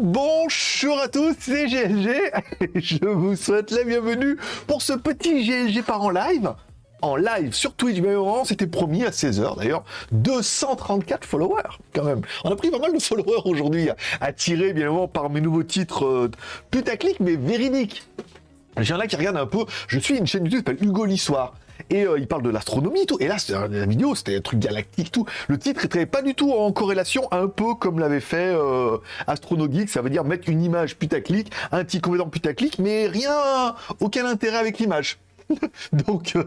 Bonjour à tous, c'est GLG. Je vous souhaite la bienvenue pour ce petit GLG par en live. En live sur Twitch, bien évidemment, c'était promis à 16h d'ailleurs. 234 followers, quand même. On a pris pas mal de followers aujourd'hui, attirés bien évidemment par mes nouveaux titres euh, putaclic, mais véridiques. J'ai un là qui regarde un peu. Je suis une chaîne YouTube qui s'appelle Hugo l'Histoire et euh, il parle de l'astronomie tout. Et là, la vidéo, c'était un truc galactique tout. Le titre était pas du tout en corrélation, un peu comme l'avait fait euh, Astronogeek, ça veut dire mettre une image putaclic, un petit complément putaclic, mais rien, aucun intérêt avec l'image. donc, euh,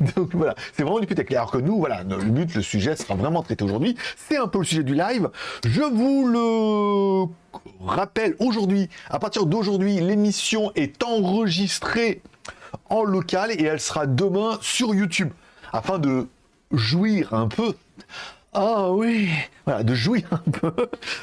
donc voilà, c'est vraiment du putaclic. Alors que nous, voilà, le but, le sujet sera vraiment traité aujourd'hui. C'est un peu le sujet du live. Je vous le rappelle aujourd'hui, à partir d'aujourd'hui, l'émission est enregistrée en local et elle sera demain sur YouTube afin de jouir un peu. Ah oui, voilà, de jouir un peu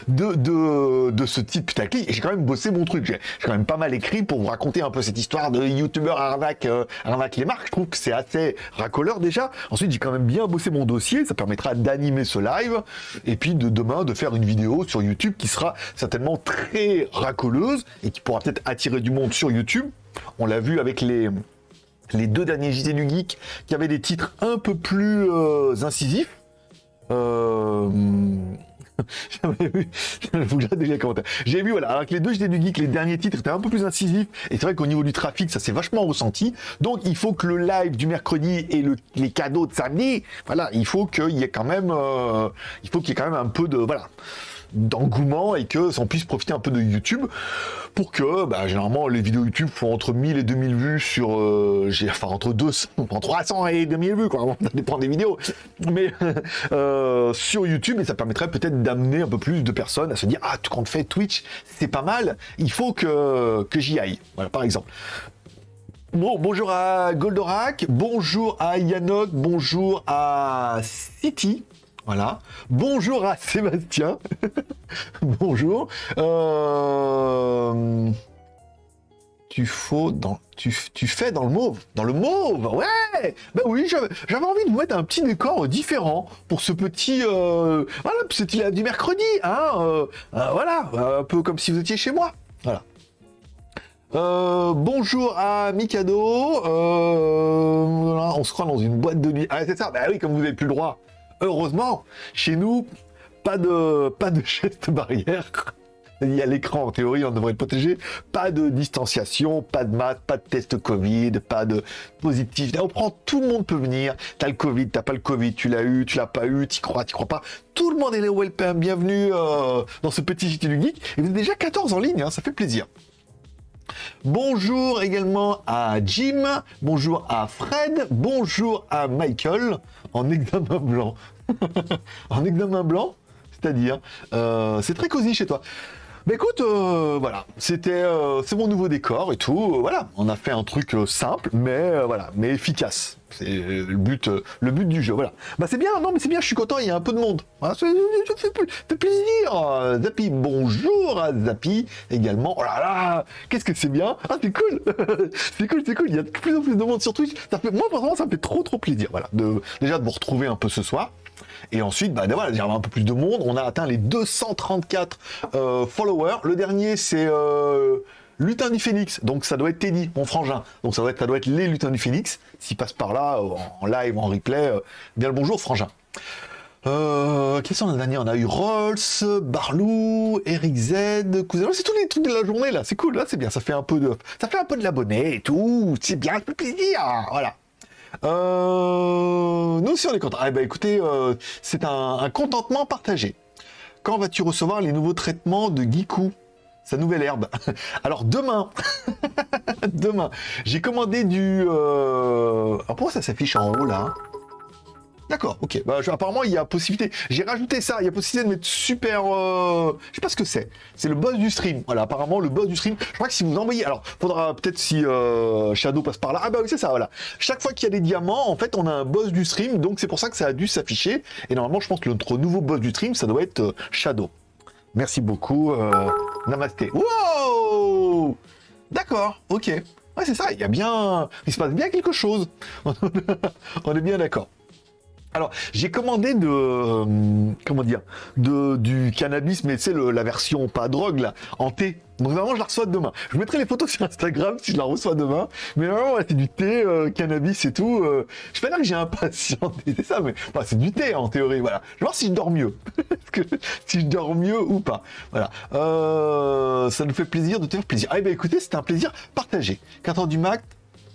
de, ce type putaclic. Et j'ai quand même bossé mon truc. J'ai quand même pas mal écrit pour vous raconter un peu cette histoire de youtubeur arnaque, euh, arnaque les marques. Je trouve que c'est assez racoleur déjà. Ensuite, j'ai quand même bien bossé mon dossier. Ça permettra d'animer ce live. Et puis de demain, de faire une vidéo sur YouTube qui sera certainement très racoleuse et qui pourra peut-être attirer du monde sur YouTube. On l'a vu avec les, les deux derniers JT du Geek qui avaient des titres un peu plus euh, incisifs. Euh... J'avais vu, J'ai vu, voilà, avec les deux JT du Geek, les derniers titres étaient un peu plus incisifs, et c'est vrai qu'au niveau du trafic, ça s'est vachement ressenti. Donc, il faut que le live du mercredi et le, les cadeaux de samedi, voilà, il faut qu'il y ait quand même, euh, il faut qu'il y ait quand même un peu de, voilà, d'engouement et que ça puisse profiter un peu de YouTube pour que, bah, généralement, les vidéos YouTube font entre 1000 et 2000 vues sur, euh, j'ai, enfin, entre 200, entre 300 et 2000 vues, quoi, ça dépend des vidéos, mais euh, sur YouTube, et ça permettrait peut-être d'amener un peu plus de personnes à se dire, ah, quand on fait Twitch, c'est pas mal, il faut que, que j'y aille, voilà, par exemple. Bon, bonjour à Goldorak, bonjour à Yannock, bonjour à City, voilà. Bonjour à Sébastien. Bonjour. Euh, tu, dans... Tu, fais dans le mauve. Dans le mauve Ouais Ben oui, j'avais envie de vous mettre un petit décor différent pour ce petit... Euh... Voilà, petit live du mercredi. Hein euh, euh, voilà, un peu comme si vous étiez chez moi. Voilà. bonjour à Mikado. on se croit dans une boîte de nuit. Ah, c'est ça. Bah oui, comme vous n'avez plus le droit Heureusement, chez nous, pas de, pas de geste barrière. Il y a l'écran, en théorie, on devrait être protégé. Pas de distanciation, pas de masque, pas de test Covid, pas de positif. on prend, tout le monde peut venir. T'as le Covid, t'as pas le Covid, tu l'as eu, tu l'as pas eu, t'y crois, t'y crois pas. Tout le monde est là, bienvenue euh, dans ce petit JT du Geek. Et vous êtes déjà 14 en ligne, hein, ça fait plaisir. Bonjour également à Jim, bonjour à Fred, bonjour à Michael en examen blanc. en examen blanc, c'est-à-dire, euh, c'est très cosy chez toi. Mais écoute, euh, voilà, c'était, euh, c'est mon nouveau décor et tout. voilà, on a fait un truc simple, mais voilà, mais efficace. C'est le but, le but du jeu. Voilà. Bah c'est bien, non mais c'est bien. Je suis content. Il y a un peu de monde. Voilà, ça, fait, plaisir. Zappy, bonjour à Zappy également. Oh là là, qu'est-ce que c'est bien. Ah c'est cool, c'est cool, c'est cool. Il y a de plus en plus de monde sur Twitch. Ça fait, moi vraiment, ça me fait trop trop plaisir. Voilà, de déjà de vous retrouver un peu ce soir. Et ensuite, bah, voilà, il y a un peu plus de monde. On a atteint les 234 euh, followers. Le dernier, c'est euh, Lutin du Phoenix. Donc ça doit être Teddy, mon frangin. Donc ça doit être, ça doit être les Lutins du Phoenix. S'il passe par là, euh, en, live, en replay, bien le bonjour, frangin. Euh, quels sont les derniers On a eu Rolls, Barlou, Eric Z, Cousin. C'est tous les trucs de la journée là. C'est cool, là, c'est bien. Ça fait un peu de, ça fait un peu de l'abonné et tout. C'est bien, fait plaisir. Voilà. Euh, nous aussi on est contents. Ah, bah, écoutez, euh, c'est un, contentement partagé. Quand vas-tu recevoir les nouveaux traitements de Giku sa nouvelle herbe? Alors demain, demain, j'ai commandé du... Euh... Alors pourquoi ça s'affiche en haut là D'accord, ok. Bah, apparemment, il y a possibilité. J'ai rajouté ça. Il y a possibilité de mettre super. Euh... Je sais pas ce que c'est. C'est le boss du stream. Voilà, apparemment, le boss du stream. Je crois que si vous envoyez. Alors, faudra peut-être si euh, Shadow passe par là. Ah, bah oui, c'est ça, voilà. Chaque fois qu'il y a des diamants, en fait, on a un boss du stream. Donc, c'est pour ça que ça a dû s'afficher. Et normalement, je pense que notre nouveau boss du stream, ça doit être euh, Shadow. Merci beaucoup. Euh, namasté. Wow D'accord, ok. Ouais, c'est ça. Il y a bien. Il se passe bien quelque chose. on est bien d'accord. Alors, j'ai commandé de... euh, comment dire de, Du cannabis, mais c'est la version pas drogue, là, en thé. Donc vraiment, je la reçois demain. Je mettrai les photos sur Instagram si je la reçois demain. Mais vraiment, ouais, c'est du thé, euh, cannabis et tout. euh, je pas dire que j'ai impatienté, c'est ça, mais c'est du thé en théorie, voilà. Je vais voir si je dors mieux. Si je dors mieux ou pas. Voilà. Euh, ça nous fait plaisir de te faire plaisir. Ah, eh ben écoutez, c'était un plaisir partagé. 4 heures du mat,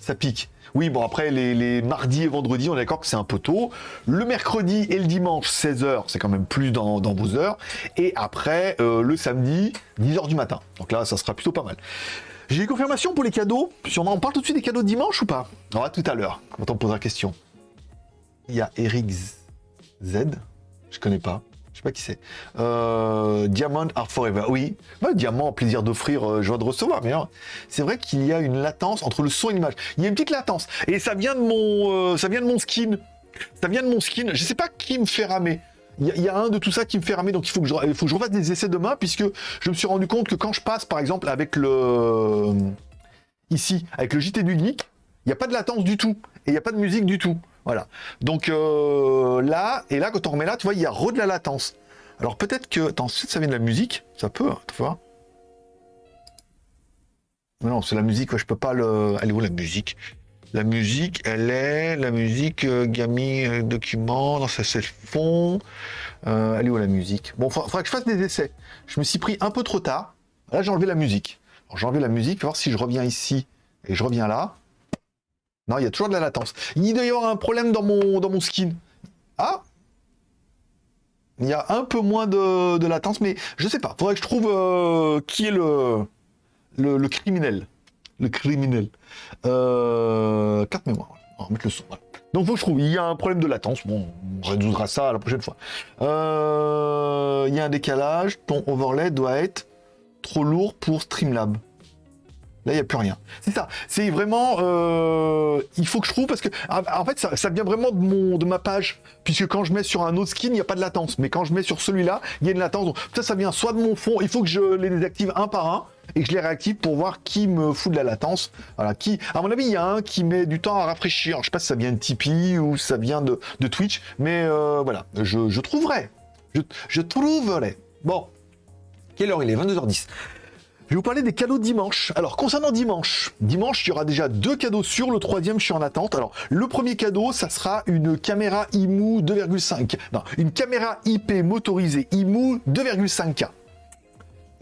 ça pique. Oui, bon, après, les, mardis et vendredis, on est d'accord que c'est un peu tôt. Le mercredi et le dimanche, 16h, c'est quand même plus dans, vos heures. Et après, euh, le samedi, 10h du matin. Donc là, ça sera plutôt pas mal. J'ai des confirmations pour les cadeaux. Si on parle tout de suite des cadeaux de dimanche ou pas? On va tout à l'heure, quand on pose la question. Il y a Eric Z. Je connais pas. Pas qui c'est. Euh, Diamond Are Forever. Oui. Diamant, plaisir d'offrir, euh, joie de recevoir. Mais hein, c'est vrai qu'il y a une latence entre le son et l'image. Il y a une petite latence. Et ça vient de mon, euh, ça vient de mon skin. Ça vient de mon skin. Je sais pas qui me fait ramer. Il y, a- un de tout ça qui me fait ramer, donc il faut que je, il faut que je refasse des essais demain, puisque je me suis rendu compte que quand je passe, par exemple, avec le ici, avec le JT du geek, il n'y a pas de latence du tout, et il n'y a pas de musique du tout. Voilà. Donc euh, là, et là, quand on remet là, tu vois, il y a re de la latence. Alors peut-être que, attends, ça vient de la musique, ça peut, hein, tu vois. Non, c'est la musique, ouais, je peux pas le. Elle est où la musique? La musique, elle est. La musique, euh, Gami, euh, document, non, ça c'est le fond. Euh, elle est où la musique? Bon, faudra, faudra que je fasse des essais. Je me suis pris un peu trop tard. Là, j'ai enlevé la musique. J'ai enlevé la musique, voir si je reviens ici et je reviens là. Non, il y a toujours de la latence. Il doit y avoir un problème dans mon, dans mon skin. Ah Il y a un peu moins de, de latence, mais je sais pas. Faudrait que je trouve euh, qui est le, le, criminel. Le criminel. Euh, carte mémoire. On va mettre le son. Donc faut que je trouve. Il y a un problème de latence. Bon, on résoudra ça la prochaine fois. Euh, il y a un décalage. Ton overlay doit être trop lourd pour Streamlab. Là, il n'y a plus rien. C'est ça. C'est vraiment. euh, il faut que je trouve parce que. En fait, ça, vient vraiment de, mon, de ma page. Puisque quand je mets sur un autre skin, il n'y a pas de latence. Mais quand je mets sur celui-là, il y a une latence. Donc, ça, ça vient soit de mon fond. Il faut que je les désactive un par un et que je les réactive pour voir qui me fout de la latence. Voilà. Qui, à mon avis, il y a un qui met du temps à rafraîchir. Je sais pas si ça vient de Tipeee ou ça vient de, Twitch. Mais euh, voilà. Je, je trouverai. Je, je trouverai. Bon. Quelle heure il est? 22h10. Je vais vous parler des cadeaux dimanche. Alors, concernant dimanche, dimanche, il y aura déjà deux cadeaux sur le troisième, je suis en attente. Alors, le premier cadeau, ça sera une caméra IMU 2,5. Non, une caméra IP motorisée IMU 2,5K.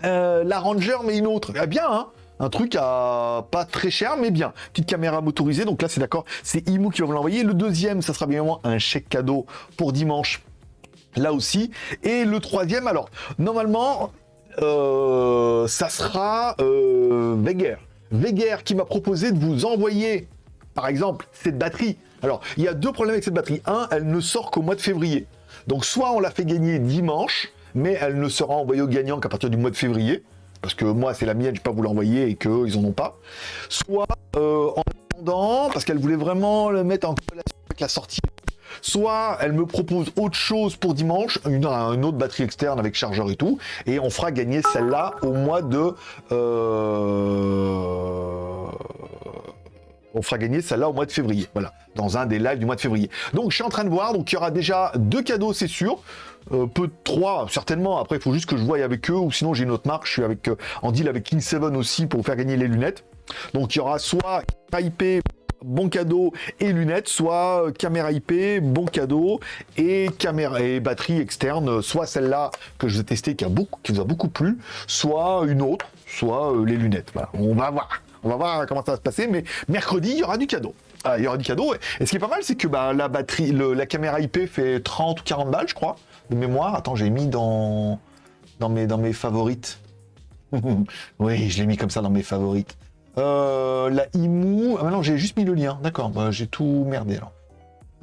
Euh, la Ranger, mais une autre. Ah, bien, hein un truc à pas très cher, mais bien. Petite caméra motorisée, donc là, c'est d'accord, c'est IMU qui va vous l'envoyer. Le deuxième, ça sera bien évidemment un chèque cadeau pour dimanche là aussi. Et le troisième, alors, normalement, euh, ça sera euh, Weger. Weger qui m'a proposé de vous envoyer, par exemple, cette batterie. Alors, il y a deux problèmes avec cette batterie. Un, elle ne sort qu'au mois de février. Donc, soit on la fait gagner dimanche, mais elle ne sera envoyée aux gagnants qu'à partir du mois de février. Parce que moi, c'est la mienne, je ne peux pas vous l'envoyer et qu'eux, ils en ont pas. Soit euh, en attendant, parce qu'elle voulait vraiment le mettre en relation avec la sortie soit elle me propose autre chose pour dimanche, une, autre batterie externe avec chargeur et tout, et on fera gagner celle-là au mois de... euh, On fera gagner celle-là au mois de février, voilà, dans un des lives du mois de février. Donc je suis en train de voir, donc il y aura déjà deux cadeaux, c'est sûr. Euh, peu de trois, certainement. Après, il faut juste que je voie avec eux, ou sinon j'ai une autre marque. Je suis avec, euh, en deal avec King 7 aussi pour faire gagner les lunettes. Donc il y aura soit IP bon cadeau et lunettes, soit euh, caméra IP, bon cadeau et caméra et batterie externe, soit celle-là que je vous ai testée qui a beaucoup, qui vous a beaucoup plu, soit une autre, soit euh, les lunettes. On va voir, on va voir comment ça va se passer, mais mercredi il y aura du cadeau. Ah, il y aura du cadeau. Et ce qui est pas mal, c'est que bah, la batterie, la caméra IP fait 30 ou 40 balles, je crois, de mémoire. Attends, j'ai mis dans dans mes dans mes favorites. oui, je l'ai mis comme ça dans mes favorites. Euh, la IMU. Ah, maintenant, j'ai juste mis le lien. D'accord, bah, j'ai tout merdé alors.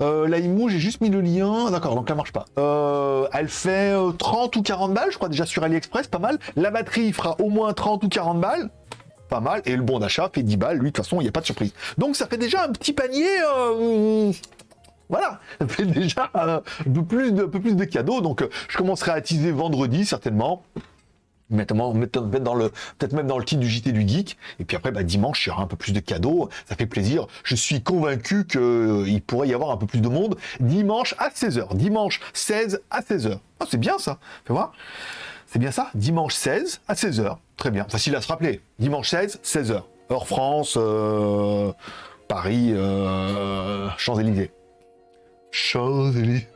Euh, la IMU, j'ai juste mis le lien. D'accord, donc elle marche pas. Euh, elle fait euh, 30 ou 40 balles, je crois, déjà sur AliExpress, pas mal. La batterie fera au moins 30 ou 40 balles. Pas mal. Et le bon d'achat fait 10 balles. Lui, de toute façon, il n'y a pas de surprise. Donc, ça fait déjà un petit panier. voilà, ça fait déjà un peu plus de, un peu plus de cadeaux. Donc, je commencerai à teaser vendredi, certainement. Peut-être même dans le titre du JT du Geek. Et puis après, bah, dimanche, il y aura un peu plus de cadeaux. Ça fait plaisir. Je suis convaincu qu'il pourrait y avoir un peu plus de monde. Dimanche à 16h. Dimanche 16 à 16h. Ah, c'est bien ça. Fais voir. C'est bien ça? Dimanche 16 à 16h. Très bien. Facile à se rappeler. Dimanche 16, 16h. Heure France, euh, Paris, euh, Champs-Élysées. Champs-Élysées.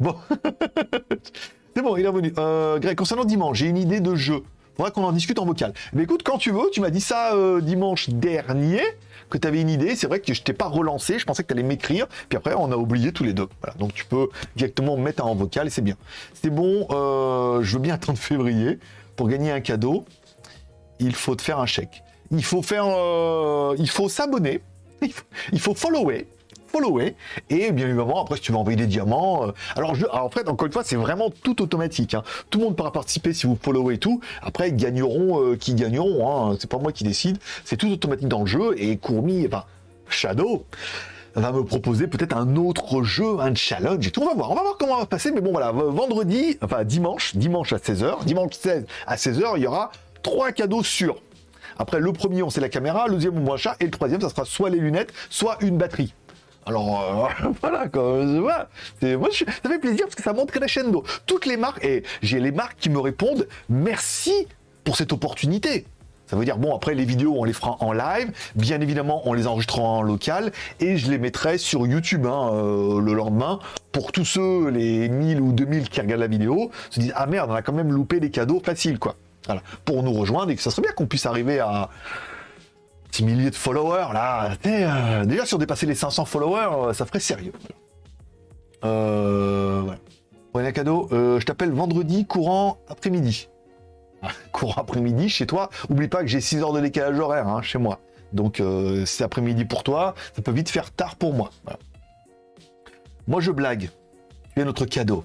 Bon. C'est bon, il est revenu. Euh, Greg, concernant dimanche, j'ai une idée de jeu. Faudra qu'on en discute en vocal. Mais écoute, quand tu veux, tu m'as dit ça euh, dimanche dernier, que tu avais une idée. C'est vrai que je t'ai pas relancé, je pensais que tu allais m'écrire. Puis après, on a oublié tous les deux. Voilà, donc tu peux directement mettre en vocal et c'est bien. C'est bon, euh, je veux bien 30 février. Pour gagner un cadeau, il faut te faire un chèque. Il faut faire, euh, il faut s'abonner. Il faut follower Et bien évidemment, après, si tu veux envoyer des diamants. Euh, alors, je, en fait, encore une fois, c'est vraiment tout automatique. Hein. Tout le monde pourra participer si vous followez tout. Après, ils gagneront euh, qui gagneront. Hein. C'est pas moi qui décide. C'est tout automatique dans le jeu. Et Courmi, enfin, Shadow va me proposer peut-être un autre jeu, un challenge et tout. On va voir, on va voir comment on va passer. Mais bon, voilà, vendredi, enfin dimanche, dimanche à 16h, dimanche 16 à 16h, il y aura trois cadeaux sûrs. Après, le premier, on sait la caméra, le deuxième, on voit chat, et le troisième, ça sera soit les lunettes, soit une batterie. Alors euh, voilà, quoi, moi, ça fait plaisir parce que ça montre crescendo. Toutes les marques, et j'ai les marques qui me répondent merci pour cette opportunité. Ça veut dire, bon, après les vidéos, on les fera en live. Bien évidemment, on les enregistrera en local et je les mettrai sur YouTube hein, euh, le lendemain pour tous ceux, les 1000 ou 2000 qui regardent la vidéo, se disent, ah merde, on a quand même loupé des cadeaux faciles, quoi. Voilà. Pour nous rejoindre et que ça serait bien qu'on puisse arriver à, milliers de followers, là. Euh, déjà, si on dépassait les 500 followers, euh, ça ferait sérieux. Euh, cadeau. Euh, je t'appelle vendredi courant après-midi. courant après-midi chez toi. Oublie pas que j'ai 6 heures de décalage horaire hein, chez moi. Donc, c'est après-midi pour toi. Ça peut vite faire tard pour moi. Moi, je blague. Tu es notre cadeau.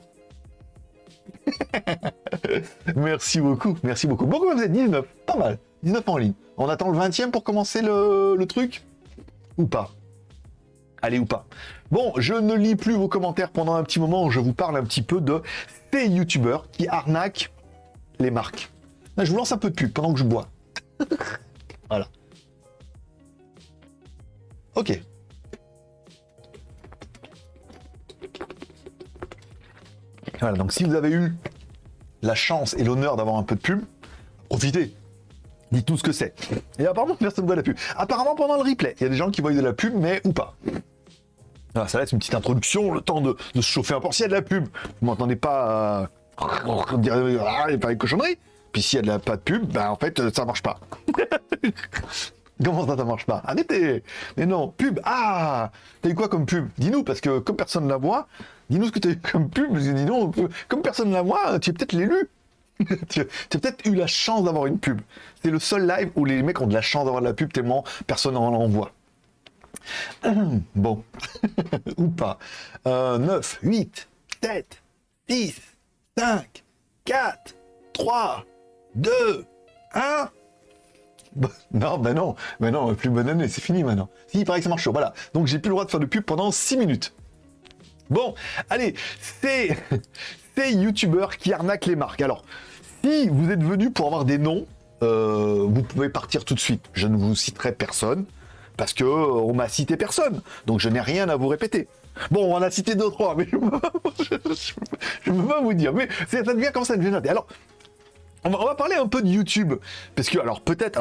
merci beaucoup, merci beaucoup. Bon, vous êtes 19, pas mal. 19 en ligne. On attend le 20e pour commencer le, truc Ou pas? Allez ou pas Bon, je ne lis plus vos commentaires pendant un petit moment. Je vous parle un petit peu de ces youtubeurs qui arnaquent les marques. je vous lance un peu de pub pendant que je bois. voilà. Ok. Voilà, donc si vous avez eu la chance et l'honneur d'avoir un peu de pub, profitez. Dites tout ce que c'est. Et apparemment, personne ne voit la pub. Apparemment, pendant le replay, il y a des gens qui voient de la pub, mais ou pas. Ah, ça va être une petite introduction, le temps de, se chauffer un peu. S'il y a de la pub, vous m'entendez pas euh, dire ah, pas une cochonnerie. Puis s'il y a de la, pas de pub, ben en fait, ça marche pas. Comment ça, ça marche pas? Arrêtez Mais non, pub Ah T'as eu quoi comme pub? Dis-nous, parce que comme personne ne la voit, dis-nous ce que t'as eu comme pub, dis-nous, comme personne ne la voit, tu es peut-être l'élu tu as peut-être eu la chance d'avoir une pub. C'est le seul live où les mecs ont de la chance d'avoir de la pub tellement personne n'en envoie. bon. Ou pas. 9, 8, 7, 6, 5, 4, 3, 2, 1. Non, ben non, ben non, plus bonne année, c'est fini maintenant. Si, il paraît que ça marche Voilà. Donc j'ai plus le droit de faire de pub pendant 6 minutes. Bon, allez, c'est ces youtubeurs qui arnaquent les marques. Alors, si vous êtes venu pour avoir des noms, euh, vous pouvez partir tout de suite. Je ne vous citerai personne, parce que euh, on m'a cité personne. Donc je n'ai rien à vous répéter. Bon, on en a cité deux, trois, mais je ne peux pas vous dire. Mais ça devient comme ça une. Alors, on va, parler un peu de YouTube, parce que, alors peut-être,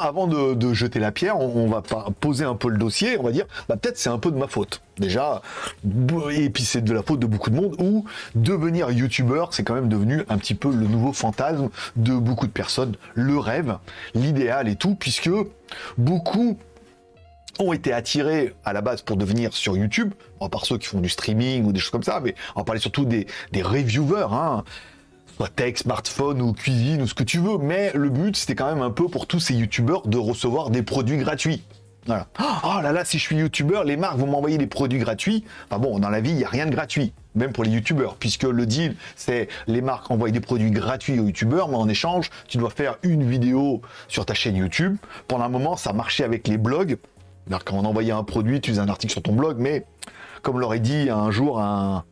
avant de, jeter la pierre, on, va poser un peu le dossier, on va dire, bah peut-être c'est un peu de ma faute, déjà, et puis c'est de la faute de beaucoup de monde, où devenir YouTubeur, c'est quand même devenu un petit peu le nouveau fantasme de beaucoup de personnes, le rêve, l'idéal et tout, puisque beaucoup ont été attirés à la base pour devenir sur YouTube, à part ceux qui font du streaming ou des choses comme ça, mais on va parler surtout des, reviewers, hein, tech, smartphone ou cuisine ou ce que tu veux, mais le but c'était quand même un peu pour tous ces youtubeurs de recevoir des produits gratuits. Voilà. Oh là là, si je suis youtubeur, les marques vont m'envoyer des produits gratuits. Enfin bon, dans la vie, il n'y a rien de gratuit, même pour les youtubeurs, puisque le deal, c'est les marques envoient des produits gratuits aux youtubeurs, mais en échange, tu dois faire une vidéo sur ta chaîne YouTube. Pendant un moment, ça marchait avec les blogs. Alors quand on envoyait un produit, tu faisais un article sur ton blog, mais comme l'aurait dit un jour un,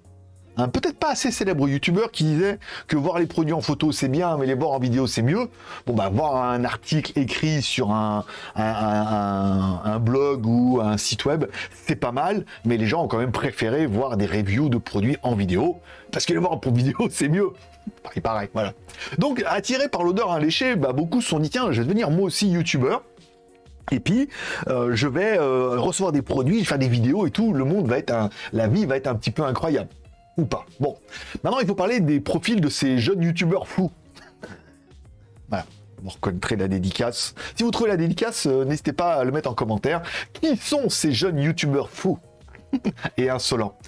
un peut-être pas assez célèbre youtubeur qui disait que voir les produits en photo c'est bien, mais les voir en vidéo c'est mieux. Bon bah voir un article écrit sur un, blog ou un site web, c'est pas mal, mais les gens ont quand même préféré voir des reviews de produits en vidéo, parce que les voir en vidéo c'est mieux. Pareil, pareil, voilà. Donc attiré par l'odeur un léché, bah, beaucoup se sont dit tiens, je vais devenir moi aussi youtubeur. Et puis, euh, je vais euh, recevoir des produits, faire des vidéos et tout. Le monde va être un, la vie va être un petit peu incroyable ou pas. Bon, maintenant il faut parler des profils de ces jeunes youtubeurs fous. voilà, vous reconnaîtrez la dédicace. Si vous trouvez la dédicace, euh, n'hésitez pas à le mettre en commentaire. Qui sont ces jeunes youtubeurs fous et insolents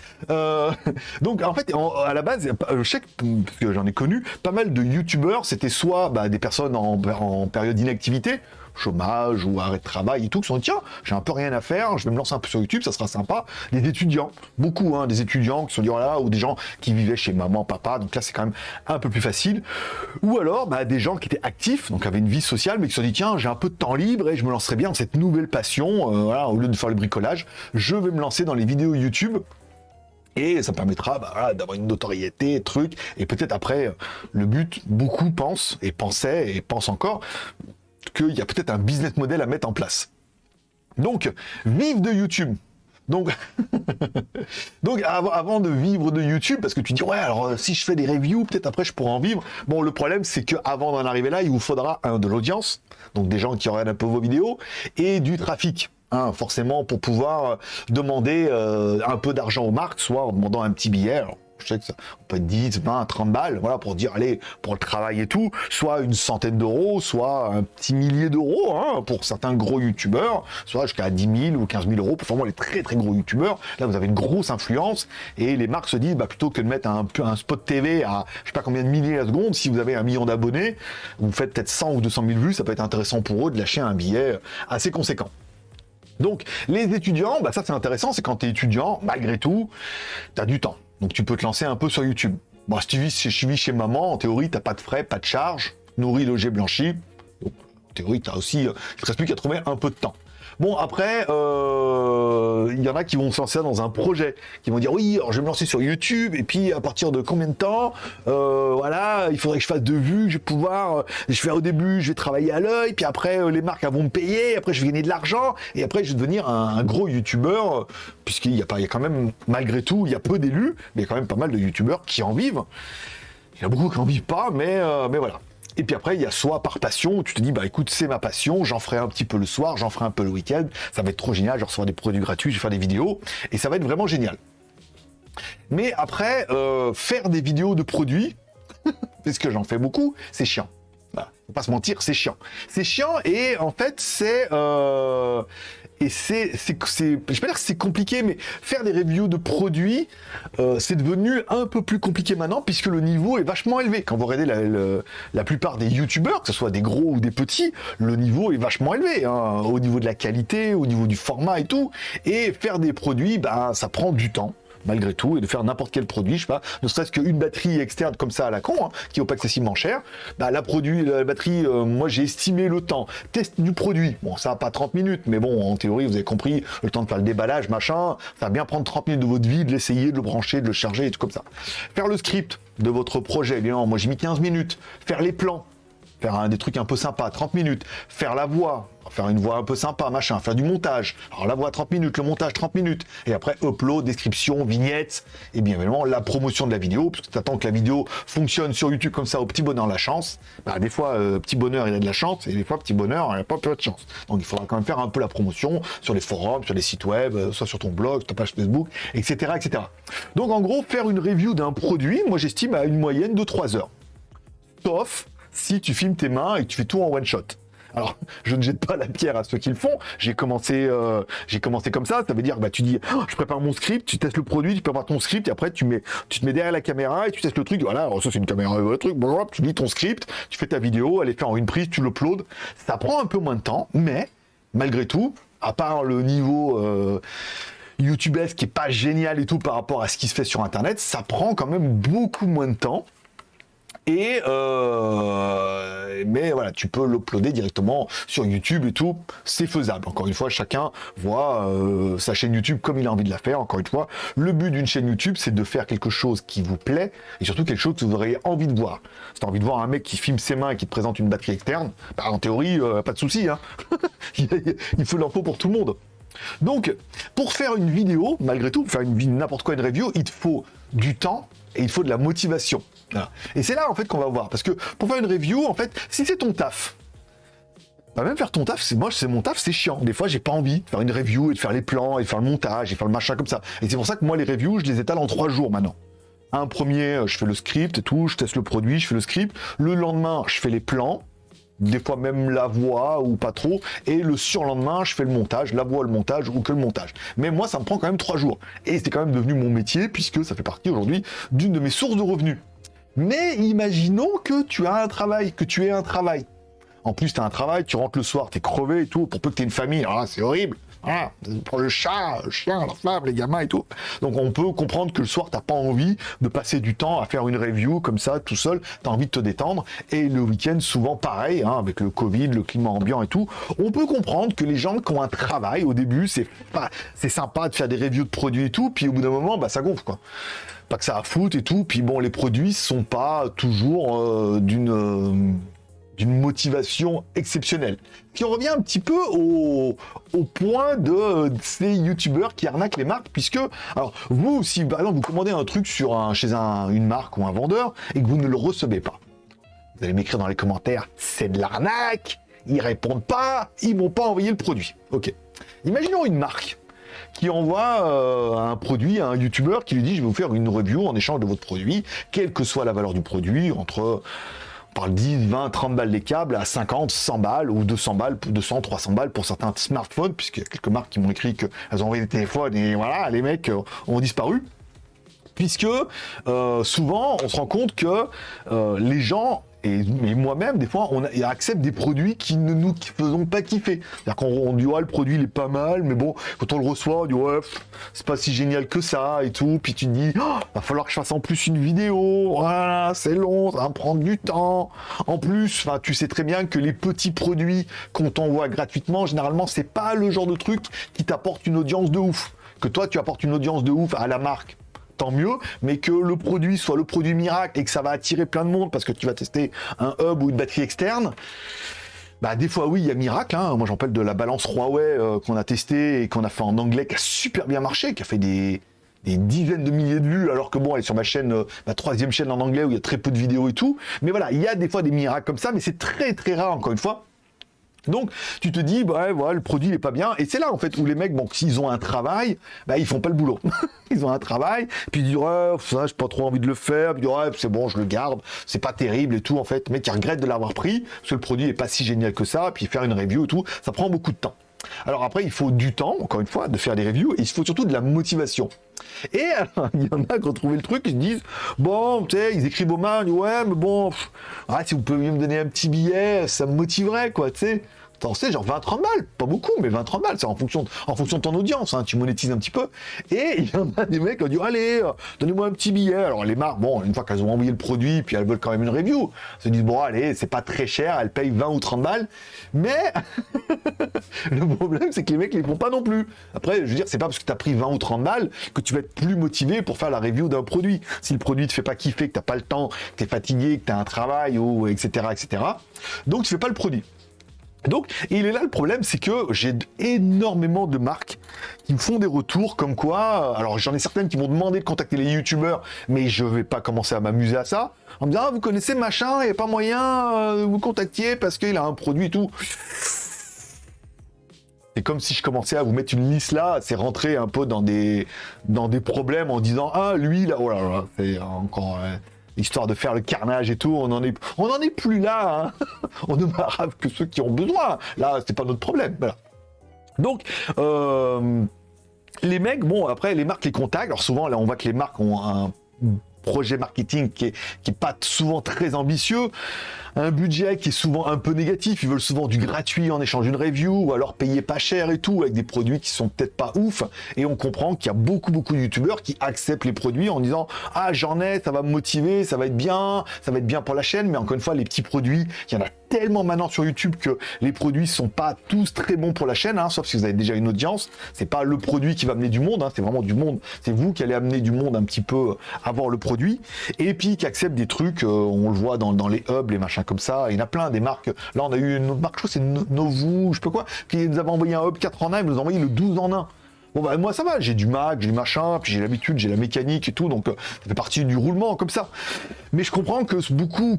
donc en fait, à la base, je sais que, j'en ai connu, pas mal de youtubeurs, c'était soit bah, des personnes en période d'inactivité, chômage ou arrêt de travail et tout, qui sont tiens, j'ai un peu rien à faire, je vais me lancer un peu sur YouTube, ça sera sympa. Des étudiants, beaucoup, hein, des étudiants qui sont dit, voilà, ou des gens qui vivaient chez maman, papa, donc là c'est quand même un peu plus facile. Ou alors, bah, des gens qui étaient actifs, donc avaient une vie sociale, mais qui se sont dit, tiens, j'ai un peu de temps libre et je me lancerai bien dans cette nouvelle passion, euh, au lieu de faire le bricolage, je vais me lancer dans les vidéos YouTube et ça permettra bah, d'avoir une notoriété, truc, et peut-être après, le but, beaucoup pensent, et pensaient, et pensent encore, qu'il y a peut-être un business model à mettre en place. Donc, vive de YouTube. Donc, donc avant de vivre de YouTube, parce que tu dis, ouais, alors euh, si je fais des reviews, peut-être après je pourrais en vivre. Bon, le problème, c'est qu'avant d'en arriver là, il vous faudra un de l'audience, donc des gens qui regardent un peu vos vidéos, et du trafic. Hein, forcément, pour pouvoir euh, demander euh, un peu d'argent aux marques, soit en demandant un petit billet je sais que ça peut être 10, 20, 30 balles, voilà, pour dire, allez, pour le travail et tout, soit une centaine d'euros, soit un petit millier d'euros, hein, pour certains gros youtubeurs, soit jusqu'à 10 000 ou 15 000 euros pour vraiment les très très gros youtubeurs. Là, vous avez une grosse influence, et les marques se disent, bah, plutôt que de mettre un, spot TV à, je sais pas combien de milliers à seconde, si vous avez un million d'abonnés, vous faites peut-être 100 ou 200 000 vues, ça peut être intéressant pour eux de lâcher un billet assez conséquent. Donc, les étudiants, bah ça c'est intéressant, c'est quand tu es étudiant, malgré tout, tu as du temps. Donc tu peux te lancer un peu sur YouTube. Bon, si tu vis, chez maman, en théorie, t'as pas de frais, pas de charge, nourri, logé, blanchi. En théorie, tu as aussi, euh, il ne reste plus qu'à trouver un peu de temps. Bon, après, euh, il y en a qui vont se lancer dans un projet, qui vont dire oui, alors je vais me lancer sur YouTube, et puis à partir de combien de temps, euh, voilà, il faudrait que je fasse deux vues, je vais pouvoir, euh, je vais au début, je vais travailler à l'œil, puis après les marques vont me payer, après je vais gagner de l'argent, et après je vais devenir un, gros YouTubeur, puisqu'il y a pas, quand même, malgré tout, il y a peu d'élus, mais il y a quand même pas mal de YouTubeurs qui en vivent. Il y a beaucoup qui en vivent pas, mais, mais voilà. Et puis après, il y a soit par passion, où tu te dis, bah écoute, c'est ma passion, j'en ferai un petit peu le soir, j'en ferai un peu le week-end, ça va être trop génial, je recevoir des produits gratuits, je vais faire des vidéos, et ça va être vraiment génial. Mais après, euh, faire des vidéos de produits, puisque j'en fais beaucoup, c'est chiant. Voilà. Faut pas se mentir, c'est chiant. C'est chiant et en fait, c'est euh, et c'est, je vais pas dire c'est compliqué, mais faire des reviews de produits, euh, c'est devenu un peu plus compliqué maintenant, puisque le niveau est vachement élevé. Quand vous regardez la, la, plupart des youtubeurs, que ce soit des gros ou des petits, le niveau est vachement élevé, hein, au niveau de la qualité, au niveau du format et tout. Et faire des produits, ben, ça prend du temps malgré tout, et de faire n'importe quel produit, je sais pas, ne serait-ce qu'une batterie externe comme ça à la con, hein, qui n'est pas excessivement cher, bah, la, produit, la batterie, euh, moi j'ai estimé le temps, test du produit, bon ça va pas 30 minutes, mais bon, en théorie, vous avez compris, le temps de faire le déballage, machin, ça va bien prendre 30 minutes de votre vie, de l'essayer, de le brancher, de le charger, et tout comme ça. Faire le script de votre projet, bien, moi j'ai mis 15 minutes, faire les plans, faire des trucs un peu sympas, 30 minutes, faire la voix, faire une voix un peu sympa, machin, faire du montage. Alors la voix 30 minutes, le montage 30 minutes, et après upload, description, vignette, et bien évidemment la promotion de la vidéo, puisque tu attends que la vidéo fonctionne sur YouTube comme ça au petit bonheur la chance. Bah, des fois, euh, petit bonheur il a de la chance, et des fois, petit bonheur il a pas peu de chance. Donc il faudra quand même faire un peu la promotion sur les forums, sur les sites web, euh, soit sur ton blog, sur ta page Facebook, etc. etc. Donc en gros, faire une review d'un produit, moi j'estime à une moyenne de 3 heures. Sauf si tu filmes tes mains et tu fais tout en one shot. Alors, je ne jette pas la pierre à ceux qui le font. J'ai commencé, euh, comme ça. Ça veut dire, bah, tu dis, oh, je prépare mon script, tu testes le produit, tu prépares ton script, et après, tu mets, tu te mets derrière la caméra et tu testes le truc. Voilà, ça, c'est une caméra, le truc. Bon, tu lis ton script, tu fais ta vidéo, elle est faite en une prise, tu l'uploades. Ça prend un peu moins de temps, mais malgré tout, à part le niveau euh, YouTube qui est pas génial et tout par rapport à ce qui se fait sur Internet, ça prend quand même beaucoup moins de temps. Et, euh, mais voilà, tu peux l'uploader directement sur YouTube et tout, c'est faisable. Encore une fois, chacun voit euh, sa chaîne YouTube comme il a envie de la faire. Encore une fois, le but d'une chaîne YouTube, c'est de faire quelque chose qui vous plaît et surtout quelque chose que vous auriez envie de voir. Si tu as envie de voir un mec qui filme ses mains et qui te présente une batterie externe, bah, en théorie, euh, pas de souci. Hein. il faut l'info pour tout le monde. Donc, pour faire une vidéo, malgré tout, pour faire une n'importe quoi, une review, il te faut du temps et il faut de la motivation. Et c'est là, en fait, qu'on va voir. Parce que pour faire une review, en fait, si c'est ton taf, bah même faire ton taf, c'est moi, c'est mon taf, c'est chiant. Des fois, j'ai pas envie de faire une review et de faire les plans et de faire le montage et de faire le machin comme ça. Et c'est pour ça que moi, les reviews, je les étale en trois jours maintenant. Un premier, je fais le script et tout, je teste le produit, je fais le script. Le lendemain, je fais les plans des fois même la voix ou pas trop, et le surlendemain, je fais le montage, la voix, le montage ou que le montage. Mais moi, ça me prend quand même trois jours. Et c'est quand même devenu mon métier, puisque ça fait partie aujourd'hui d'une de mes sources de revenus. Mais imaginons que tu as un travail, que tu aies un travail. En plus, tu as un travail, tu rentres le soir, tu es crevé et tout, pour peu que tu aies une famille, alors c'est horrible. Ah, pour le chat, le chien, la femme, les gamins et tout. Donc on peut comprendre que le soir, t'as pas envie de passer du temps à faire une review comme ça, tout seul. T'as envie de te détendre. Et le week-end, souvent pareil, hein, avec le Covid, le climat ambiant et tout. On peut comprendre que les gens qui ont un travail, au début, c'est c'est sympa de faire des reviews de produits et tout. Puis au bout d'un moment, bah, ça gonfle, quoi pas que ça a foutre et tout. Puis bon, les produits sont pas toujours euh, d'une euh, d'une motivation exceptionnelle. Qui revient un petit peu au, point de, ces youtubeurs qui arnaquent les marques, puisque, alors, vous, si par exemple vous commandez un truc sur un, chez un, une marque ou un vendeur et que vous ne le recevez pas, vous allez m'écrire dans les commentaires, c'est de l'arnaque, ils répondent pas, ils m'ont pas envoyé le produit. Ok. Imaginons une marque qui envoie euh, un produit à un youtubeur qui lui dit je vais vous faire une review en échange de votre produit, quelle que soit la valeur du produit, entre parle 10, 20, 30 balles des câbles à 50, 100 balles ou 200 balles, 200, 300 balles pour certains smartphones, puisqu'il y a quelques marques qui m'ont écrit qu'elles ont envoyé des téléphones et voilà, les mecs euh, ont disparu. Puisque euh, souvent, on se rend compte que les gens et, moi-même, des fois, on, accepte des produits qui ne nous faisons pas kiffer. C'est-à-dire qu'on dit, ouais, le produit, il est pas mal, mais bon, quand on le reçoit, on dit, ouais, c'est pas si génial que ça, et tout. Puis tu te dis, oh, va falloir que je fasse en plus une vidéo. Voilà, c'est long, ça va prendre du temps. En plus, tu sais très bien que les petits produits qu'on t'envoie gratuitement, généralement, c'est pas le genre de truc qui t'apporte une audience de ouf. Que toi, tu apportes une audience de ouf à la marque tant mieux, mais que le produit soit le produit miracle et que ça va attirer plein de monde parce que tu vas tester un hub ou une batterie externe, bah des fois oui, il y a miracle. Hein. Moi j'en parle de la balance Huawei euh, qu'on a testé et qu'on a fait en anglais, qui a super bien marché, qui a fait des, dizaines de milliers de vues, alors que bon, elle est sur ma chaîne, euh, ma troisième chaîne en anglais où il y a très peu de vidéos et tout. Mais voilà, il y a des fois des miracles comme ça, mais c'est très très rare encore une fois. Donc, tu te dis, bah, voilà, le produit n'est pas bien. Et c'est là, en fait, où les mecs, bon, s'ils ont un travail, bah, ils font pas le boulot. ils ont un travail, puis ils disent, ouais, ça, j'ai pas trop envie de le faire. Puis, ouais, c'est bon, je le garde. C'est pas terrible et tout, en fait. Mais qui regrette de l'avoir pris, parce que le produit est pas si génial que ça. Puis faire une review et tout, ça prend beaucoup de temps. Alors après, il faut du temps, encore une fois, de faire des reviews, et il faut surtout de la motivation. Et il y en a qui ont trouvé le truc, ils se disent, bon, tu sais, ils écrivent aux mains, ouais, mais bon, ah, si vous pouviez me donner un petit billet, ça me motiverait, quoi, tu sais. T'en sais, genre 20-30 balles, pas beaucoup, mais 20-30 balles, c'est en fonction, de, en fonction de ton audience, hein, tu monétises un petit peu. Et il y en a des mecs qui ont dit, allez, euh, donnez-moi un petit billet. Alors les marques, bon, une fois qu'elles ont envoyé le produit, puis elles veulent quand même une review, se disent, bon, allez, c'est pas très cher, elles payent 20 ou 30 balles. Mais le problème, c'est que les mecs les font pas non plus. Après, je veux dire, c'est pas parce que tu as pris 20 ou 30 balles que tu vas être plus motivé pour faire la review d'un produit. Si le produit te fait pas kiffer, que t'as pas le temps, que tu es fatigué, que tu as un travail, ou etc., etc., donc tu fais pas le produit. Donc, il est là le problème, c'est que j'ai énormément de marques qui me font des retours comme quoi, euh, alors j'en ai certaines qui m'ont demandé de contacter les youtubeurs, mais je vais pas commencer à m'amuser à ça, en me disant, ah, vous connaissez machin, il n'y a pas moyen euh, de vous contacter parce qu'il a un produit et tout. C'est comme si je commençais à vous mettre une liste là, c'est rentrer un peu dans des, dans des problèmes en disant, ah, lui, là, oh là là, c'est encore histoire de faire le carnage et tout. On en est, on en est plus là. Hein. on ne marave que ceux qui ont besoin. Là, c'est pas notre problème. Donc, euh, les mecs, bon, après, les marques les contactent. Alors souvent, là, on voit que les marques ont un projet marketing qui est, qui est pas souvent très ambitieux, un budget qui est souvent un peu négatif, ils veulent souvent du gratuit en échange d'une review, ou alors payer pas cher et tout, avec des produits qui sont peut-être pas ouf, et on comprend qu'il y a beaucoup beaucoup de youtubeurs qui acceptent les produits en disant « Ah, j'en ai, ça va me motiver, ça va être bien, ça va être bien pour la chaîne », mais encore une fois, les petits produits, il y en a tellement maintenant sur YouTube que les produits sont pas tous très bons pour la chaîne, hein, sauf si vous avez déjà une audience. C'est pas le produit qui va amener du monde, hein, c'est vraiment du monde. C'est vous qui allez amener du monde un petit peu avant le produit. Et puis qui acceptent des trucs, euh, on le voit dans, les hubs, les machins comme ça. Il y en a plein des marques. Là, on a eu une autre marque, je crois c'est Novu, je sais pas quoi, qui nous avait envoyé un hub 4 en 1, ils nous ont envoyé le 12 en 1. Bon bah moi ça va, j'ai du Mac, j'ai du machin, puis j'ai l'habitude, j'ai la mécanique et tout, donc euh, ça fait partie du roulement comme ça. Mais je comprends que beaucoup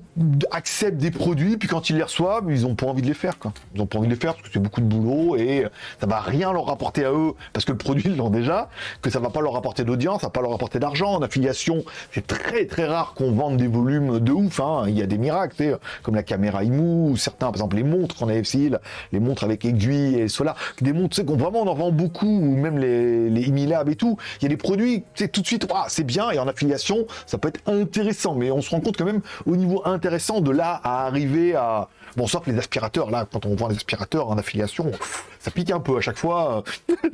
acceptent des produits, puis quand ils les reçoivent, ils ont pas envie de les faire quoi. Ils ont pas envie de les faire parce que c'est beaucoup de boulot et ça va rien leur rapporter à eux parce que le produit ils l'ont déjà, que ça va pas leur rapporter d'audience, ça va pas leur rapporter d'argent. En affiliation, c'est très très rare qu'on vende des volumes de ouf. Hein. Il y a des miracles, comme la caméra IMU ou certains, par exemple les montres qu'on a essayé, les montres avec aiguille et cela, des montres, qu'on vraiment on en vend beaucoup, ou même les, les Imilab et tout, il y a des produits, c'est tout de suite, c'est bien, et en affiliation, ça peut être intéressant, mais on se rend compte quand même au niveau intéressant de là à arriver à... Bon, sauf les aspirateurs, là, quand on vend les aspirateurs en affiliation, ça pique un peu à chaque fois,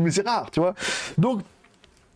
mais c'est rare, tu vois. Donc,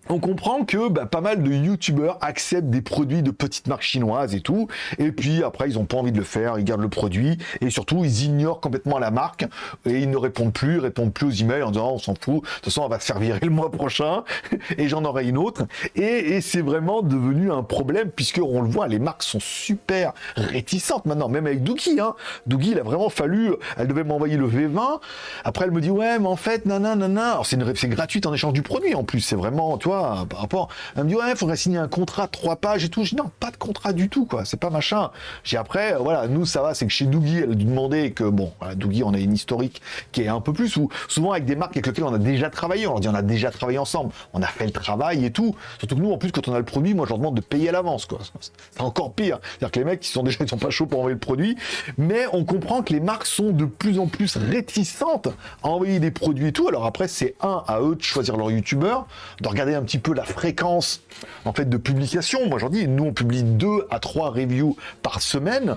on comprend que bah, pas mal de youtubeurs acceptent des produits de petites marques chinoises et tout, et puis après ils ont pas envie de le faire, ils gardent le produit, et surtout ils ignorent complètement la marque, et ils ne répondent plus, ils répondent plus aux emails en disant on s'en fout, de toute façon on va se faire virer le mois prochain, et j'en aurai une autre, et, c'est vraiment devenu un problème, puisque on le voit, les marques sont super réticentes maintenant, même avec Doogie, hein. Doogie il a vraiment fallu, elle devait m'envoyer le V20, après elle me dit ouais mais en fait nanana, nanana. alors c'est gratuite en échange du produit en plus, c'est vraiment, tu par rapport. Elle me dit, ouais, il faudrait signer un contrat trois pages et tout. Je dis, non, pas de contrat du tout, quoi. C'est pas machin. J'ai après, voilà, nous, ça va, c'est que chez Doogie, elle a dû demander que, bon, voilà, Doogie, on a une historique qui est un peu plus, ou souvent avec des marques avec lesquelles on a déjà travaillé. On leur dit, on a déjà travaillé ensemble. On a fait le travail et tout. Surtout que nous, en plus, quand on a le produit, moi, je leur demande de payer à l'avance, quoi. C'est encore pire. C'est-à-dire que les mecs, ils sont déjà, ils sont pas chauds pour envoyer le produit. Mais on comprend que les marques sont de plus en plus réticentes à envoyer des produits et tout. Alors après, c'est un, à eux de choisir leur youtubeur, de regarder un petit peu la fréquence en fait de publication. Moi, j'en dis, nous, on publie deux à trois reviews par semaine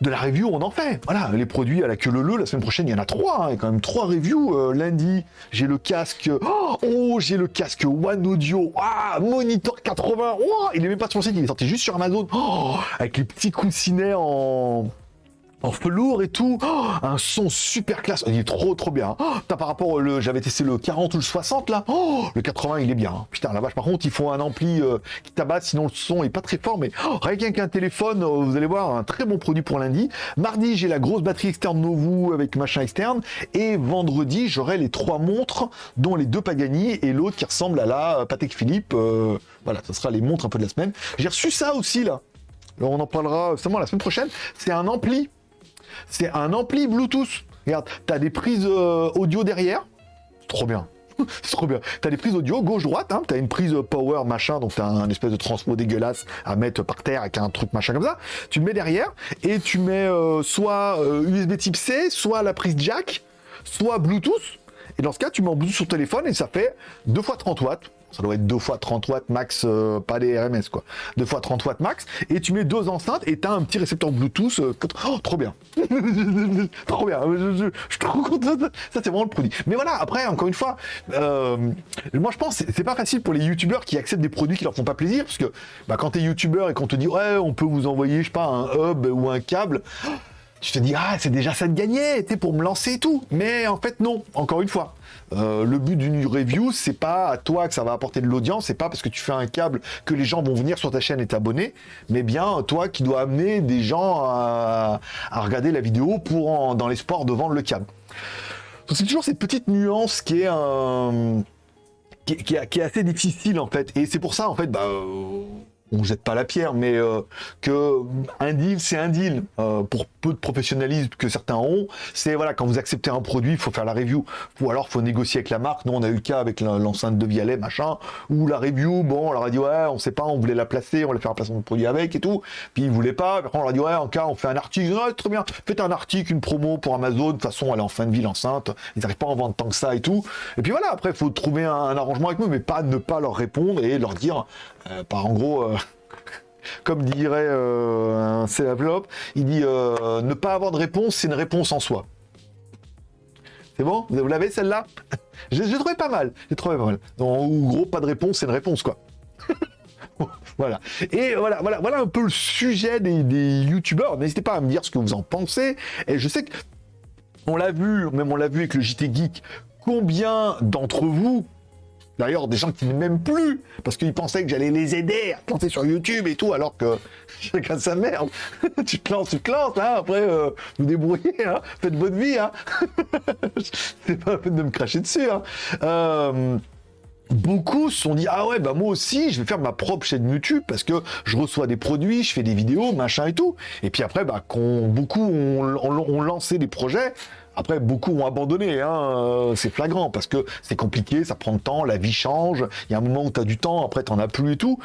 de la review, on en fait. Voilà, les produits à la queue le la semaine prochaine, il y en a trois. Hein. il quand même trois reviews. Euh, lundi, j'ai le casque. Oh, j'ai le casque One Audio. Ah, Monitor 80. Oh, il est même pas sur le site, il est sorti juste sur Amazon. Oh, avec les petits coussinets en en velours et tout, oh, un son super classe, il est trop trop bien. Oh, par rapport au, j'avais testé le 40 ou le 60 là, oh, le 80 il est bien. Putain la vache, par contre il faut un ampli euh, qui tabasse, sinon le son est pas très fort, mais rien qu'un téléphone, euh, vous allez voir un très bon produit pour lundi. Mardi j'ai la grosse batterie externe Novu avec machin externe, et vendredi j'aurai les trois montres, dont les deux Pagani et l'autre qui ressemble à la Patek Philippe. Euh, voilà, ce sera les montres un peu de la semaine. J'ai reçu ça aussi là. On en parlera seulement la semaine prochaine. C'est un ampli c'est un ampli Bluetooth. Regarde, t'as des prises euh, audio derrière. Trop bien. c'est trop bien. T'as des prises audio gauche-droite, hein. t'as une prise power machin, donc t'as un espèce de transpo dégueulasse à mettre par terre avec un truc machin comme ça. Tu le mets derrière et tu mets euh, soit USB euh, type C, soit la prise jack, soit Bluetooth. Et dans ce cas, tu mets en Bluetooth sur téléphone et ça fait 2 fois 30 watts ça doit être 2 fois 30 watts max, euh, pas des RMS quoi. 2 fois 30 watts max, et tu mets deux enceintes et tu as un petit récepteur Bluetooth. Euh, oh, trop bien Trop bien je, suis trop content, ça c'est vraiment le produit. Mais voilà, après, encore une fois, euh, moi je pense c'est pas facile pour les youtubeurs qui acceptent des produits qui leur font pas plaisir, parce que bah, quand tu es youtubeur et qu'on te dit ouais, on peut vous envoyer, je sais pas, un hub ou un câble, tu te dis ah c'est déjà ça de gagner, pour me lancer et tout. Mais en fait non, encore une fois. Euh, le but d'une review, c'est pas à toi que ça va apporter de l'audience, c'est pas parce que tu fais un câble que les gens vont venir sur ta chaîne et t'abonner, mais bien toi qui dois amener des gens à, regarder la vidéo pour dans l'espoir de vendre le câble. C'est toujours cette petite nuance qui est. Qui, est assez difficile en fait, et c'est pour ça en fait, bah, on jette pas la pierre, mais euh, que un deal, c'est un deal. Euh, pour peu de professionnalisme que certains ont, c'est voilà, quand vous acceptez un produit, il faut faire la review. Ou alors, faut négocier avec la marque. Nous, on a eu le cas avec l'enceinte de Vialet, machin, où la review, bon, on leur a dit, ouais, on sait pas, on voulait la placer, on voulait faire un placement de produit avec et tout. Puis ils voulaient pas. Après, on leur a dit, ouais, en cas, on fait un article. Ouais, très bien. Faites un article, une promo pour Amazon. De toute façon, elle est en fin de vie, l'enceinte. Ils n'arrivent pas à en vendre tant que ça et tout. Et puis voilà, après, il faut trouver un, arrangement avec eux, mais pas ne pas leur répondre et leur dire, par en gros, Comme dirait euh, un célébrop, il dit euh, ne pas avoir de réponse, c'est une réponse en soi. C'est bon? Vous l'avez celle-là? J'ai trouvé pas mal. J'ai trouvé pas mal. En gros, pas de réponse, c'est une réponse quoi. voilà. Et voilà, voilà, voilà un peu le sujet des, des youtubeurs. N'hésitez pas à me dire ce que vous en pensez. Et je sais que on l'a vu, même on l'a vu avec le JT Geek, combien d'entre vous D'ailleurs, des gens qui ne m'aiment plus, parce qu'ils pensaient que j'allais les aider à planter sur YouTube et tout, alors que chacun sa merde. tu te lances, tu te lances, hein, après, euh, vous débrouillez, hein, faites votre vie. Hein. C'est pas la peine de me cracher dessus. Hein. Euh, beaucoup se sont dit ah ouais bah moi aussi je vais faire ma propre chaîne YouTube parce que je reçois des produits, je fais des vidéos, machin et tout. Et puis après bah beaucoup ont lancé des projets après, beaucoup ont abandonné, hein, euh, c'est flagrant, parce que c'est compliqué, ça prend le temps, la vie change, il y a un moment où tu as du temps, après tu n'en as plus et tout.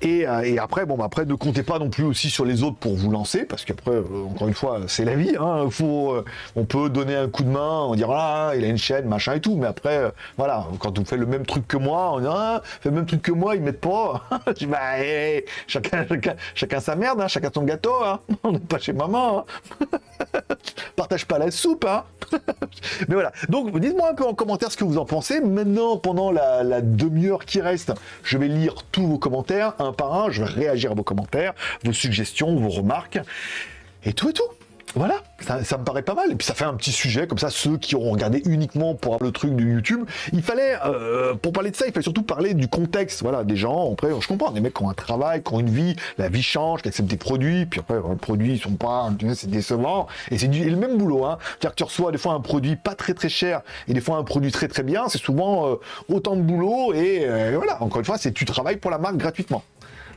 Et, euh, après, bon, bah, après, ne comptez pas non plus aussi sur les autres pour vous lancer, parce qu'après, euh, encore une fois, c'est la vie, hein, on peut donner un coup de main, on dire, ah, il a une chaîne, machin et tout, mais après, voilà, quand vous faites le même truc que moi, on dit, ah, fait le même truc que moi, ils mettent pas. Je dis, bah, chacun, chacun, chacun sa merde, hein, chacun son gâteau, on n'est pas chez maman. Partage pas la soupe, hein. Mais voilà. Donc, dites-moi un peu en commentaire ce que vous en pensez. Maintenant, pendant la, demi-heure qui reste, je vais lire tous vos commentaires, un par un. Je vais réagir à vos commentaires, vos suggestions, vos remarques. Et tout et tout. Voilà, ça, me paraît pas mal. Et puis ça fait un petit sujet, comme ça, ceux qui auront regardé uniquement pour le truc de YouTube, il fallait, euh, pour parler de ça, il fallait surtout parler du contexte, voilà, des gens, après, je comprends, des mecs qui ont un travail, qui ont une vie, la vie change, qui acceptent des produits, puis après, les produits, ils sont pas, c'est décevant, et c'est le même boulot, hein. C'est-à-dire que tu reçois des fois un produit pas très très cher, et des fois un produit très très bien, c'est souvent euh, autant de boulot, et euh, voilà, encore une fois, c'est tu travailles pour la marque gratuitement.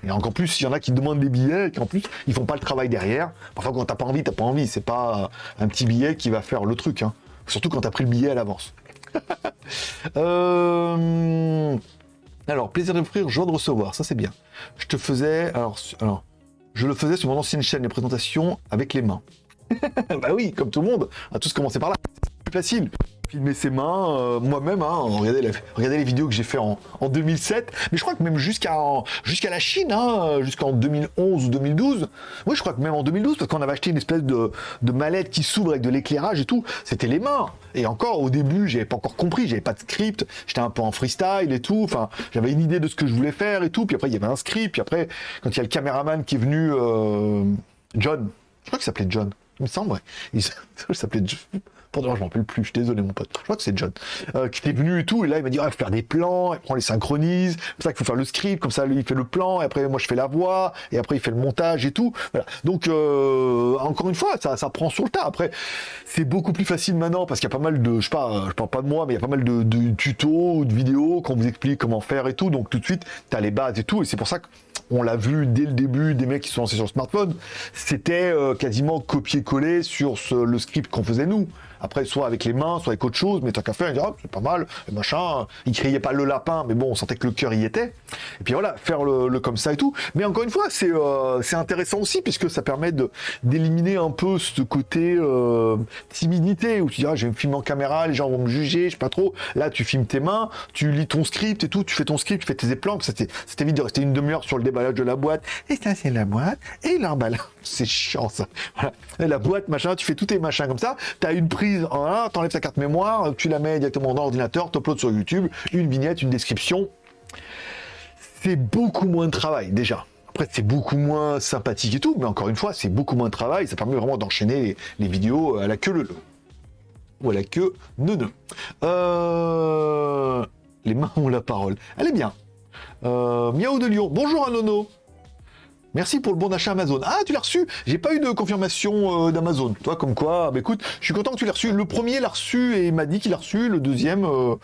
Et encore plus, il y en a qui demandent des billets et qui en plus, ils font pas le travail derrière. Parfois, quand t'as pas envie, t'as pas envie. C'est pas un petit billet qui va faire le truc. Hein. Surtout quand t'as pris le billet à l'avance. Euh, alors, plaisir d'offrir, joie de recevoir. Ça, c'est bien. Je te faisais... Alors, alors, je le faisais sur mon ancienne chaîne, les présentations avec les mains. bah oui, comme tout le monde, on a tous commencé par là. C'est plus facile filmer ses mains euh, moi-même. Hein, regardez, les vidéos que j'ai fait en, 2007. Mais je crois que même jusqu'à jusqu'à la Chine, hein, jusqu'en 2011 ou 2012. Oui, je crois que même en 2012, parce qu'on avait acheté une espèce de, mallette qui s'ouvre avec de l'éclairage et tout. C'était les mains. Et encore, au début, j'avais pas encore compris, j'avais pas de script. J'étais un peu en freestyle et tout. Enfin, j'avais une idée de ce que je voulais faire et tout. Puis après, il y avait un script. Puis après, quand il y a le caméraman qui est venu, euh, John, je crois qu'il s'appelait John. Il me semble. Il s'appelait Pardon, je m'en rappelle plus, je suis désolé mon pote. Je crois que c'est John. Euh, qui était venu et tout, et là il m'a dit, ah, il faut faire des plans, on les synchronise, c'est pour ça qu'il faut faire le script, comme ça lui il fait le plan, et après moi je fais la voix, et après il fait le montage et tout. Voilà. Donc euh, encore une fois, ça, prend sur le tas. Après, c'est beaucoup plus facile maintenant parce qu'il y a pas mal de, je je parle pas de moi, mais il y a pas mal de, tutos ou de vidéos qu'on vous explique comment faire et tout. Donc tout de suite, tu as les bases et tout, et c'est pour ça que on l'a vu dès le début, des mecs qui sont lancés sur le smartphone, c'était euh, quasiment copier-coller sur le script qu'on faisait nous. Après, soit avec les mains, soit avec autre chose, mais tant qu'à faire, il dit, ah, c'est pas mal, et machin. Il criait pas le lapin, mais bon, on sentait que le cœur y était. Et puis voilà, faire le, comme ça et tout. Mais encore une fois, c'est euh, intéressant aussi, puisque ça permet d'éliminer un peu ce côté euh, timidité, où tu dis, ah, j'ai un film en caméra, les gens vont me juger, je sais pas trop. Là, tu filmes tes mains, tu lis ton script et tout, tu fais ton script, tu fais tes plans, c'était vite de rester une demi-heure sur le déballage de la boîte. Et ça, c'est la boîte, et l'emballage. C'est chiant, ça. Et la boîte, machin, tu fais tous tes machins comme ça, tu as une prise tu enlèves ta carte mémoire, tu la mets directement dans l'ordinateur, tu uploads sur YouTube, une vignette, une description. C'est beaucoup moins de travail déjà. Après, c'est beaucoup moins sympathique et tout, mais encore une fois, c'est beaucoup moins de travail. Ça permet vraiment d'enchaîner les, vidéos à la queue le Ou à la queue ne euh, Les mains ont la parole. Elle est bien. Euh, Miaou de Lyon. Bonjour à Nono. Merci pour le bon d'achat Amazon. Ah, tu l'as reçu J'ai pas eu de confirmation euh, d'Amazon. Toi, comme quoi, bah écoute, je suis content que tu l'aies reçu. Le premier l'a reçu et m'a dit qu'il l'a reçu. Le deuxième, euh,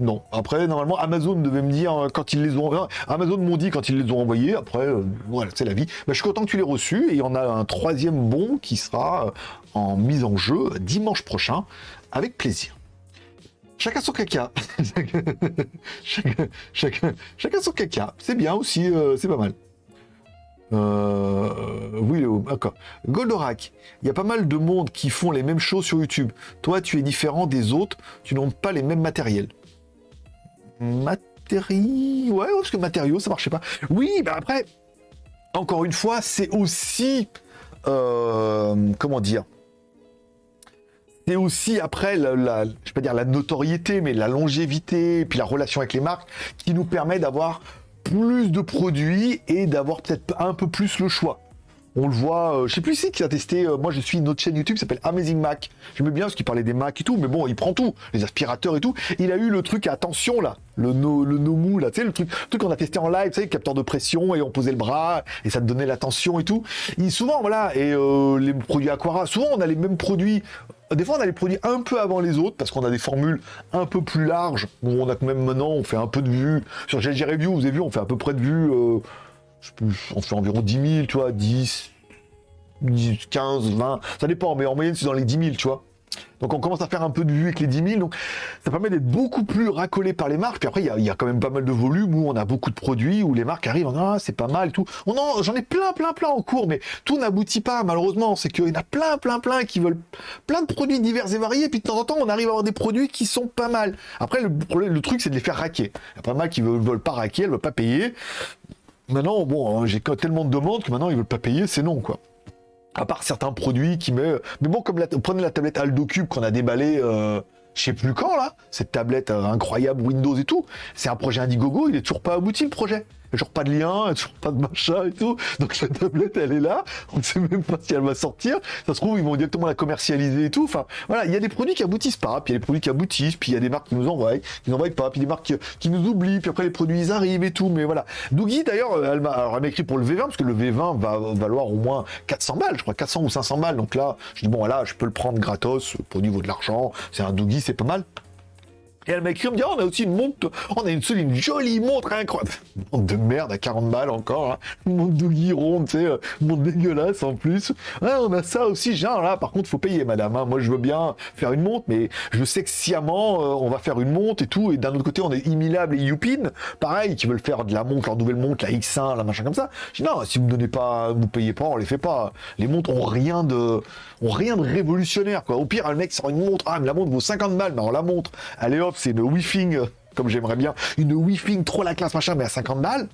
non. Après, normalement, Amazon devait me dire euh, quand ils les ont... Amazon m'ont dit quand ils les ont envoyés. Après, voilà, c'est la vie. Bah, je suis content que tu l'aies reçu. Et il y en a un troisième bon qui sera en mise en jeu dimanche prochain, avec plaisir. Chacun son caca. chacun, chacun, chacun, son caca. C'est bien aussi, c'est pas mal. Euh, oui, d'accord. Goldorak, il y a pas mal de monde qui font les mêmes choses sur YouTube. Toi, tu es différent des autres, tu n'as pas les mêmes matériels. Matériaux Ouais, parce que matériaux, ça marchait pas. Oui, bah après, encore une fois, c'est aussi, euh, comment dire, c'est aussi après, la, je pas dire la notoriété, mais la longévité, puis la relation avec les marques, qui nous permet d'avoir plus de produits et d'avoir peut-être un peu plus le choix. On le voit, euh, je sais plus si qui a testé, euh, moi je suis une autre chaîne YouTube qui s'appelle Amazing Mac. J'aimais bien parce qu'il parlait des Mac et tout, mais bon, il prend tout, les aspirateurs et tout. Il a eu le truc attention là, le, no, le là, tu sais, le truc, le qu'on a testé en live, tu sais, capteur de pression et on posait le bras et ça te donnait l'attention et tout. Il, souvent, voilà, et euh, les produits Aquara, souvent on a les mêmes produits des fois, on a les produits un peu avant les autres parce qu'on a des formules un peu plus larges. Bon, on a quand même maintenant, on fait un peu de vues. Sur GLG Review, vous avez vu, on fait à peu près de vues. Euh, on fait environ 10 000, tu vois, 10, 10, 15, 20. Ça dépend, mais en moyenne, c'est dans les 10 000, tu vois. Donc on commence à faire un peu de vue avec les 10 000, donc ça permet d'être beaucoup plus racolé par les marques. Puis après, il y, a quand même pas mal de volume où on a beaucoup de produits, où les marques arrivent, ah, c'est pas mal, tout. J'en ai plein, plein, plein en cours, mais tout n'aboutit pas, malheureusement. C'est qu'il y en a plein, plein, plein qui veulent plein de produits divers et variés, puis de temps en temps, on arrive à avoir des produits qui sont pas mal. Après, le, le truc, c'est de les faire raquer. Il y a pas mal qui veulent, veulent pas raquer, elles veulent pas payer. Maintenant, bon, hein, j'ai tellement de demandes que maintenant, ils veulent pas payer, c'est non, quoi à part certains produits qui met... Mais bon, comme la... prenez la tablette Aldo Cube qu'on a déballée, euh, je sais plus quand là, cette tablette euh, incroyable Windows et tout, c'est un projet Indiegogo, il est toujours pas abouti le projet toujours pas de lien, toujours pas de machin et tout. Donc la tablette, elle est là. On ne sait même pas si elle va sortir. Ça se trouve, ils vont directement la commercialiser et tout. Enfin, voilà, il y a des produits qui aboutissent pas, puis il y a des produits qui aboutissent, puis il y a des marques qui nous envoient, qui n'envoient pas, puis des marques qui, nous oublient, puis après les produits ils arrivent et tout. Mais voilà. Dougie, d'ailleurs, elle m'a écrit pour le V20 parce que le V20 va valoir au moins 400 balles, je crois 400 ou 500 balles. Donc là, je dis bon, voilà, je peux le prendre gratos pour niveau de l'argent. C'est un Dougie, c'est pas mal. Et elle m'a écrit, me dit, oh, on a aussi une montre, on a une, une jolie montre incroyable. Montre de merde à 40 balles encore, hein. montre de ronde, tu sais, euh, montre dégueulasse en plus. On a ça aussi, genre là, par contre, faut payer, madame. Hein. Moi, je veux bien faire une montre, mais je sais que sciemment, euh, on va faire une montre et tout. Et d'un autre côté, on est Immilable et Youpin, pareil, qui veulent faire de la montre, leur nouvelle montre, la X1, la machin comme ça. Je dis, non, si vous ne donnez pas, vous payez pas, on les fait pas. Les montres ont rien de, ont rien de révolutionnaire, quoi. Au pire, le mec sort une montre, ah, mais la montre vaut 50 balles, mais on la montre. Allez hop, c'est une euh, comme j'aimerais bien, une wi trop la classe machin, mais à 50 balles.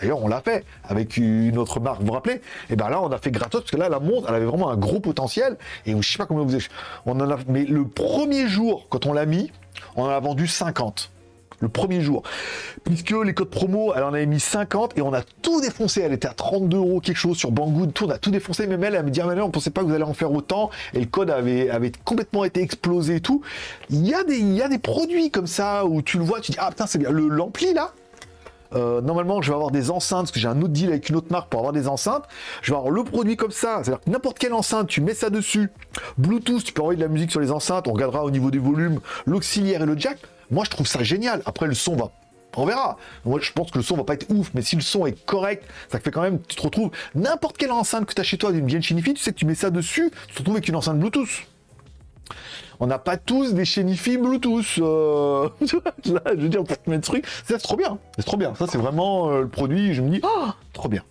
D'ailleurs, on l'a fait avec une autre marque, vous vous rappelez? Et ben là, on a fait gratos parce que là, la montre, elle avait vraiment un gros potentiel. Et je sais pas combien vous avez. Mais le premier jour, quand on l'a mis, on en a vendu 50 le premier jour. Puisque les codes promo, elle en avait mis 50 et on a tout défoncé. Elle était à 32 euros quelque chose sur Banggood, tout, on a tout défoncé. Même elle, elle me dit, ah, mais non, on pensait pas que vous allez en faire autant. Et le code avait, complètement été explosé et tout. Il y, a des, produits comme ça où tu le vois, tu dis, ah putain, c'est bien. Le l'ampli là, euh, normalement, je vais avoir des enceintes, parce que j'ai un autre deal avec une autre marque pour avoir des enceintes. Je vais avoir le produit comme ça, c'est-à-dire n'importe quelle enceinte, tu mets ça dessus. Bluetooth, tu peux envoyer de la musique sur les enceintes, on regardera au niveau des volumes, l'auxiliaire et le jack. Moi, je trouve ça génial. Après, le son va on verra. Moi, je pense que le son va pas être ouf, mais si le son est correct, ça fait quand même, tu te retrouves n'importe quelle enceinte que tu as chez toi d'une vieille Shinifi, tu sais que tu mets ça dessus, tu te retrouves avec une enceinte Bluetooth. On n'a pas tous des Shinifi Bluetooth. Euh... Là, je veux dire, pour te mettre truc, c'est trop bien. C'est trop bien. Ça, c'est vraiment euh, le produit. Je me dis, ah, trop bien.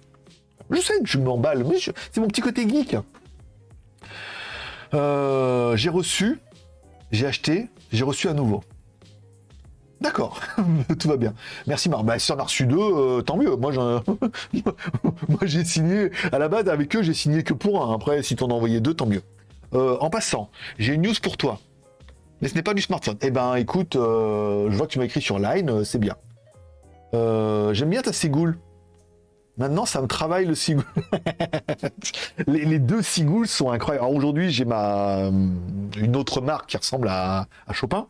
Je sais que je m'emballe, mais c'est mon petit côté geek. Euh, j'ai reçu, j'ai acheté, j'ai reçu à nouveau. D'accord, tout va bien. Merci Marc. Bah, si on a reçu deux, euh, tant mieux. Moi, j'ai signé, à la base, avec eux, j'ai signé que pour un. Après, si t'en as envoyé deux, tant mieux. Euh, en passant, j'ai une news pour toi. Mais ce n'est pas du smartphone. Eh ben, écoute, euh, je vois que tu m'as écrit sur Line, c'est bien. J'aime bien ta cigoule. Maintenant, ça me travaille le cigoule. les, deux cigoules sont incroyables. Aujourd'hui, j'ai ma une autre marque qui ressemble à, à Chopin.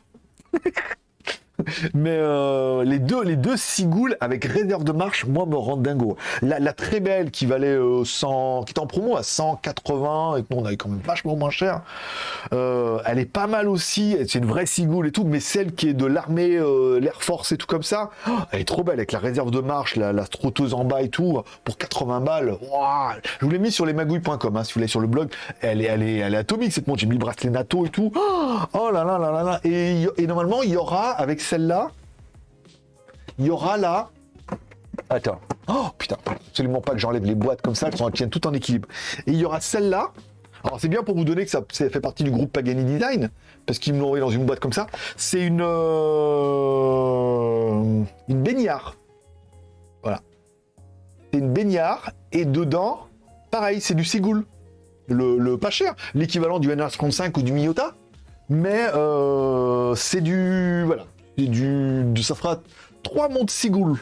Mais euh, les deux, les deux cigoules avec réserve de marche, moi, me rendent dingo. La, très belle qui valait 100, euh, qui était en promo à 180 et que nous on avait quand même vachement moins cher. Euh, elle est pas mal aussi. C'est une vraie cigoule et tout, mais celle qui est de l'armée, l'Air Force et tout comme ça, oh, elle est trop belle avec la réserve de marche, la, la en bas et tout pour 80 balles. Je vous l'ai mis sur lesmagouilles.com, hein, si vous voulez sur le blog. Elle est, est, est atomique cette montre. J'ai mis le bracelet NATO et tout. Oh là là là là là. Et, et normalement, il y aura avec celle-là, il y aura là... Attends. Oh putain, absolument pas que j'enlève les boîtes comme ça, elles tiennent tout en équilibre. Et il y aura celle-là. Alors c'est bien pour vous donner que ça, fait partie du groupe Pagani Design, parce qu'ils me l'ont envoyé dans une boîte comme ça. C'est une... Euh. Voilà. c'est une baignard, et dedans, pareil, c'est du. Le, le pas cher, l'équivalent du NR35 ou du Miyota. Mais euh, c'est du... Voilà. Ça fera trois montres Seagull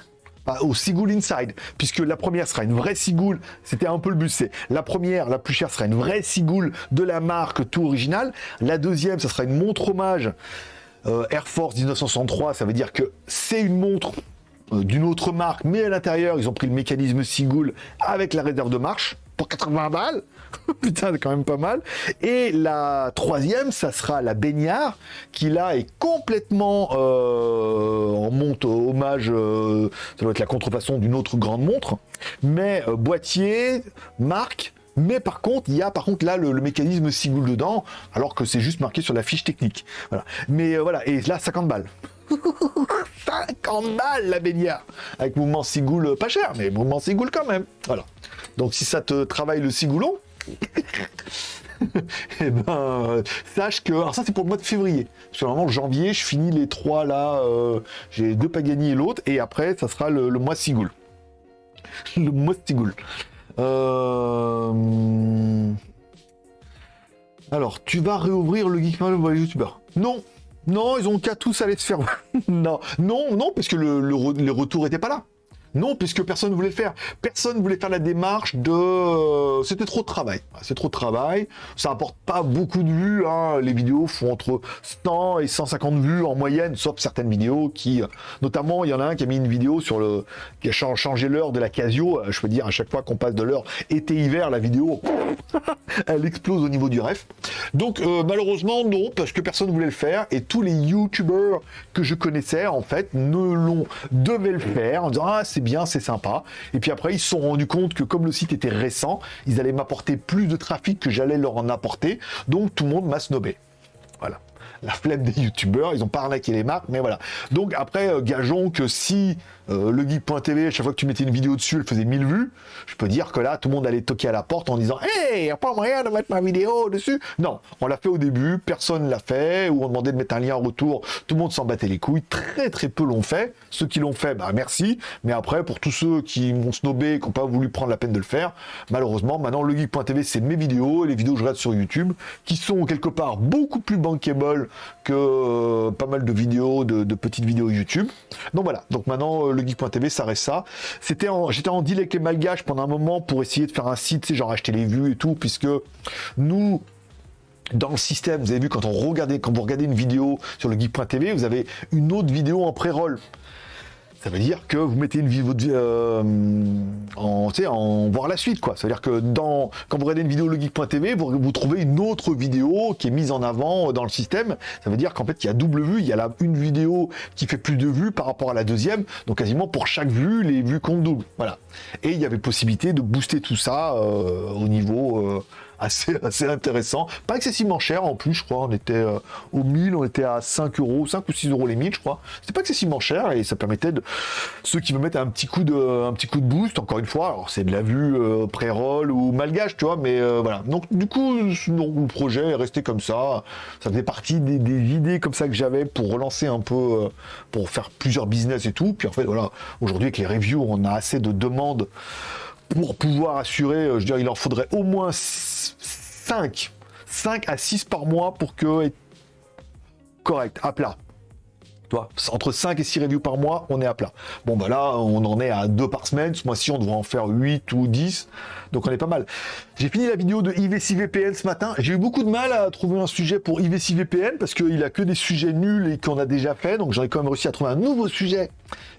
au Seagull Inside, puisque la première sera une vraie Seagull, c'était un peu le but, c'est la première, la plus chère, sera une vraie Seagull de la marque tout original, la deuxième, ça sera une montre hommage euh, Air Force 1963, ça veut dire que c'est une montre euh, d'une autre marque, mais à l'intérieur, ils ont pris le mécanisme Seagull avec la réserve de marche, pour 80 balles. Putain, c'est quand même pas mal. Et la troisième, ça sera la baignard, qui là est complètement euh, en montre hommage, euh, ça doit être la contrefaçon d'une autre grande montre, mais euh, boîtier, marque, mais par contre, il y a par contre là le, mécanisme Seagull dedans, alors que c'est juste marqué sur la fiche technique. Voilà. Mais voilà, et là, 50 balles. 50 balles la baignard Avec mouvement cigoule pas cher, mais mouvement cigoule quand même. Voilà. Donc si ça te travaille le cigoulon, eh ben, sache que... Alors ça c'est pour le mois de février. Parce que normalement janvier, je finis les trois là, euh, j'ai deux Pagani et l'autre, et après ça sera le, mois cigoule. le mois cigoule. Euh, alors, tu vas réouvrir le Geekman pour les youtubeurs Non, non, ils ont qu'à tous aller se faire... non, non, non, parce que le, le retour était pas là. Non, puisque personne ne voulait le faire. Personne ne voulait faire la démarche de... Euh, c'était trop de travail. C'est trop de travail. Ça apporte pas beaucoup de vues. Hein. Les vidéos font entre 100 et 150 vues en moyenne, sauf certaines vidéos qui... Notamment, il y en a un qui a mis une vidéo sur le... qui a changé l'heure de la Casio. Euh, je peux dire, à chaque fois qu'on passe de l'heure été-hiver, la vidéo, elle explose au niveau du ref. Donc, euh, malheureusement, non, parce que personne ne voulait le faire. Et tous les YouTubers que je connaissais, en fait, ne l'ont... devaient le faire en disant, ah, bien, c'est sympa. Et puis après, ils se sont rendus compte que comme le site était récent, ils allaient m'apporter plus de trafic que j'allais leur en apporter. Donc tout le monde m'a snobé. Voilà la flemme des youtubeurs, ils ont pas arnaqué les marques, mais voilà. Donc après, euh, gageons que si euh, le geek.tv, chaque fois que tu mettais une vidéo dessus, elle faisait 1000 vues, je peux dire que là, tout le monde allait toquer à la porte en disant « Hey, y a pas moyen de mettre ma vidéo dessus ?» Non, on l'a fait au début, personne l'a fait, ou on demandait de mettre un lien en retour, tout le monde s'en battait les couilles, très très peu l'ont fait. Ceux qui l'ont fait, bah merci, mais après, pour tous ceux qui m'ont snobé, qui n'ont pas voulu prendre la peine de le faire, malheureusement, maintenant, le geek.tv, c'est mes vidéos, et les vidéos que je regarde sur YouTube, qui sont quelque part beaucoup plus bankable que euh, pas mal de vidéos, de, petites vidéos YouTube. Donc voilà, donc maintenant euh, le geek.tv ça reste ça. C'était J'étais en deal avec les malgaches pendant un moment pour essayer de faire un site, genre acheter les vues et tout, puisque nous, dans le système, vous avez vu quand on regardait, quand vous regardez une vidéo sur le geek.tv, vous avez une autre vidéo en pré-roll ça veut dire que vous mettez une vidéo euh, en, voir la suite, quoi. Ça veut dire que dans, quand vous regardez une vidéo legeek.tv, vous, vous trouvez une autre vidéo qui est mise en avant dans le système. Ça veut dire qu'en fait, il y a double vue. Il y a une vidéo qui fait plus de vues par rapport à la deuxième. Donc, quasiment pour chaque vue, les vues comptent double. Voilà. Et il y avait possibilité de booster tout ça euh, au niveau... Euh, assez, assez intéressant. Pas excessivement cher en plus, je crois. On était euh, au 1000, on était à 5 euros, 5 ou 6 euros les 1000, je crois. C'était pas excessivement cher et ça permettait de ceux qui veulent mettre un petit coup de, un petit coup de boost, encore une fois. Alors c'est de la vue euh, pré-roll ou malgage, tu vois, mais euh, voilà. Donc du coup, le projet est resté comme ça. Ça faisait partie des, des idées comme ça que j'avais pour relancer un peu, pour faire plusieurs business et tout. Puis en fait, voilà, aujourd'hui avec les reviews, on a assez de demandes pour pouvoir assurer, euh, je veux dire, il en faudrait au moins 5, 5 à 6 par mois pour que correct, à plat. Toi, entre 5 et 6 reviews par mois, on est à plat. Bon, bah là, on en est à 2 par semaine. Ce mois-ci, on devrait en faire 8 ou 10. Donc, on est pas mal. J'ai fini la vidéo de IVC VPN ce matin. J'ai eu beaucoup de mal à trouver un sujet pour IVC VPN parce qu'il a que des sujets nuls et qu'on a déjà fait. Donc, j'en ai quand même réussi à trouver un nouveau sujet,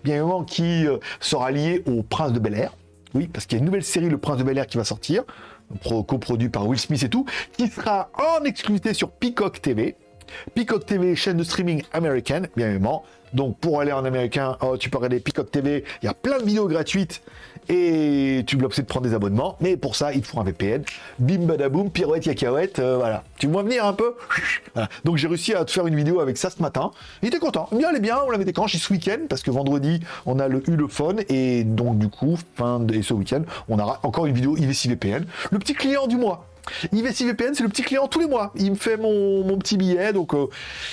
bien évidemment, qui euh, sera lié au Prince de Bel Air. Oui, parce qu'il y a une nouvelle série, Le Prince de Bel Air, qui va sortir, coproduit par Will Smith et tout, qui sera en exclusivité sur Peacock TV. Peacock TV, chaîne de streaming américaine, bien évidemment. Donc pour aller en américain, oh, tu peux regarder Peacock TV, il y a plein de vidéos gratuites et tu bloques de prendre des abonnements. Mais pour ça, il te faut un VPN. Bim badaboum, pirouette yacaouette, euh, voilà. Tu me vois venir un peu Donc j'ai réussi à te faire une vidéo avec ça ce matin. Il était content. Bien, est bien, on l'avait déclenché ce week-end parce que vendredi, on a le, eu le phone et donc du coup, fin de ce week-end, on aura encore une vidéo IVC VPN. Le petit client du mois. IVC VPN, c'est le petit client tous les mois. Il me fait mon, petit billet, donc euh,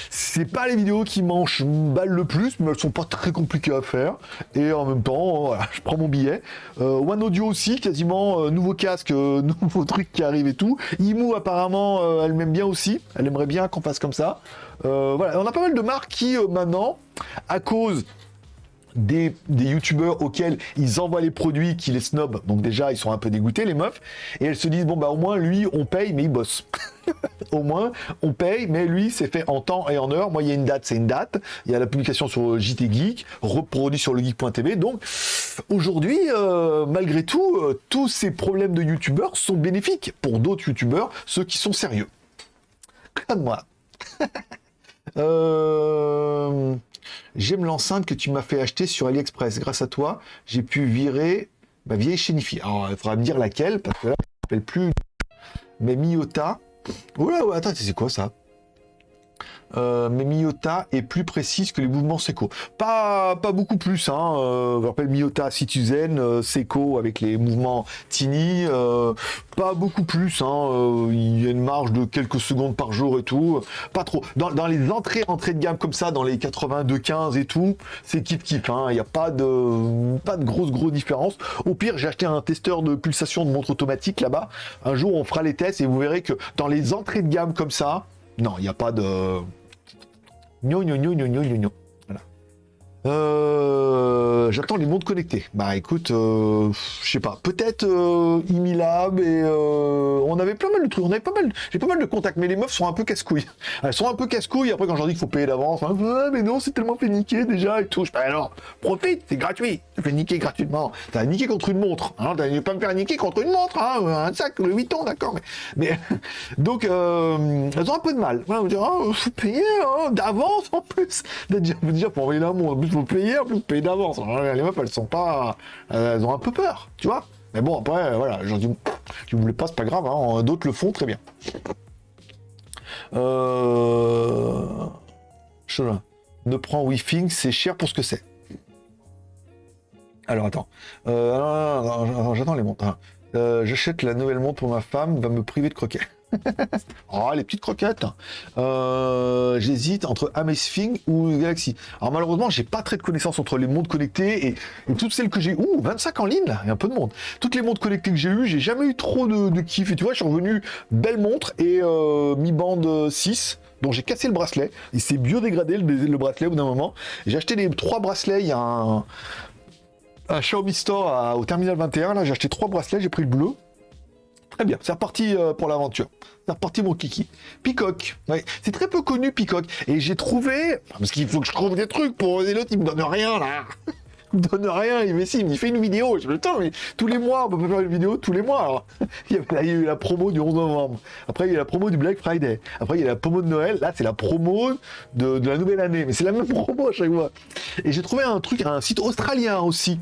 c'est pas les vidéos qui mangent balle le plus, mais elles sont pas très compliquées à faire. Et en même temps, voilà, je prends mon billet. Euh, One Audio aussi, quasiment euh, nouveau casque, euh, nouveau truc qui arrive et tout. Imu apparemment, euh, elle m'aime bien aussi. Elle aimerait bien qu'on fasse comme ça. Euh, voilà, on a pas mal de marques qui euh, maintenant, à cause des, youtubeurs auxquels ils envoient les produits qui les snobent. Donc déjà, ils sont un peu dégoûtés, les meufs. Et elles se disent, bon, bah au moins, lui, on paye, mais il bosse. au moins, on paye, mais lui, c'est fait en temps et en heure. Moi, il y a une date, c'est une date. Il y a la publication sur JT Geek, reproduit sur le geek.tv. Donc, aujourd'hui, euh, malgré tout, euh, tous ces problèmes de youtubeurs sont bénéfiques pour d'autres youtubeurs, ceux qui sont sérieux. Comme moi. Euh, J'aime l'enceinte que tu m'as fait acheter sur AliExpress. Grâce à toi, j'ai pu virer ma vieille chénifie. Alors, il faudra me dire laquelle, parce que là, je ne plus. Mais Miyota. Oula, ouais, attends, c'est quoi ça? Euh, mais Miyota est plus précise que les mouvements Seco. Pas, pas beaucoup plus. Hein. Euh, rappelle Miyota Citizen, euh, Seco avec les mouvements Tiny. euh, pas beaucoup plus. Hein. Euh, il y a une marge de quelques secondes par jour et tout. Pas trop. Dans, dans les entrées, entrées de gamme comme ça, dans les 82-15 et tout, c'est kiff kiff. hein. Il n'y a pas de, pas de grosse différence. Au pire, j'ai acheté un testeur de pulsation de montre automatique là-bas. Un jour, on fera les tests et vous verrez que dans les entrées de gamme comme ça, non, il n'y a pas de. Euh, J'attends les montres connectées. Bah écoute, euh, je sais pas. Peut-être euh, Imilab et euh, on avait plein mal de trucs. On avait pas mal. J'ai pas mal de contacts, mais les meufs sont un peu casse-couilles. Elles sont un peu casse-couilles. Après, quand j'en dis qu'il faut payer d'avance, hein, mais non, c'est tellement fait niquer déjà et tout. Fais, alors, profite, c'est gratuit. Tu fais niquer gratuitement. T'as niqué contre une montre. Hein, T'as pas me faire niquer contre une montre. Hein, un sac, le 8 ans, d'accord. Mais, donc, elles ont un peu de mal. Voilà, oh, faut payer hein, d'avance en plus. Déjà, déjà, pour envoyer la montre, payer, en plus, payer d'avance. Les meufs, elles sont pas. Elles ont un peu peur, tu vois. Mais bon, après, voilà, j'en dis, tu voulais pas, c'est pas grave. Hein, D'autres le font très bien. Euh... Ne prends Wi-Fi, c'est cher pour ce que c'est. Alors attends. Euh, j'attends les montres. hein. Euh, J'achète la nouvelle montre pour ma femme, va me priver de croquettes. oh, les petites croquettes. Euh, J'hésite entre Amazfit ou Galaxy. Alors malheureusement, j'ai pas très de connaissances entre les montres connectées et, toutes celles que j'ai. Ouh, 25 en ligne là, il y a un peu de monde. Toutes les montres connectées que j'ai eues, j'ai jamais eu trop de, de kiff. Et tu vois, je suis revenu belle montre et euh, Mi Band 6 dont j'ai cassé le bracelet. Il s'est biodégradé le, le bracelet au bout d'un moment. J'ai acheté les trois bracelets il y a un, un Xiaomi Store à- au terminal 21. Là, j'ai acheté trois bracelets, j'ai pris le bleu. Très bien, c'est reparti euh, pour l'aventure. C'est reparti mon kiki. Peacock, ouais. c'est très peu connu Peacock. Et j'ai trouvé, parce qu'il faut que je trouve des trucs pour les autres, ils me donnent rien là. Ils me donnent rien, il me dit, il me dit, fais une vidéo. Je me dis, mais tous les mois, on peut faire une vidéo tous les mois. Alors, il y a, il y a eu la promo du 11 novembre. Après, il y a la promo du Black Friday. Après, il y a la promo de Noël. Là, c'est la promo de, de la nouvelle année. Mais c'est la même promo à chaque fois. Et j'ai trouvé un truc, un site australien aussi.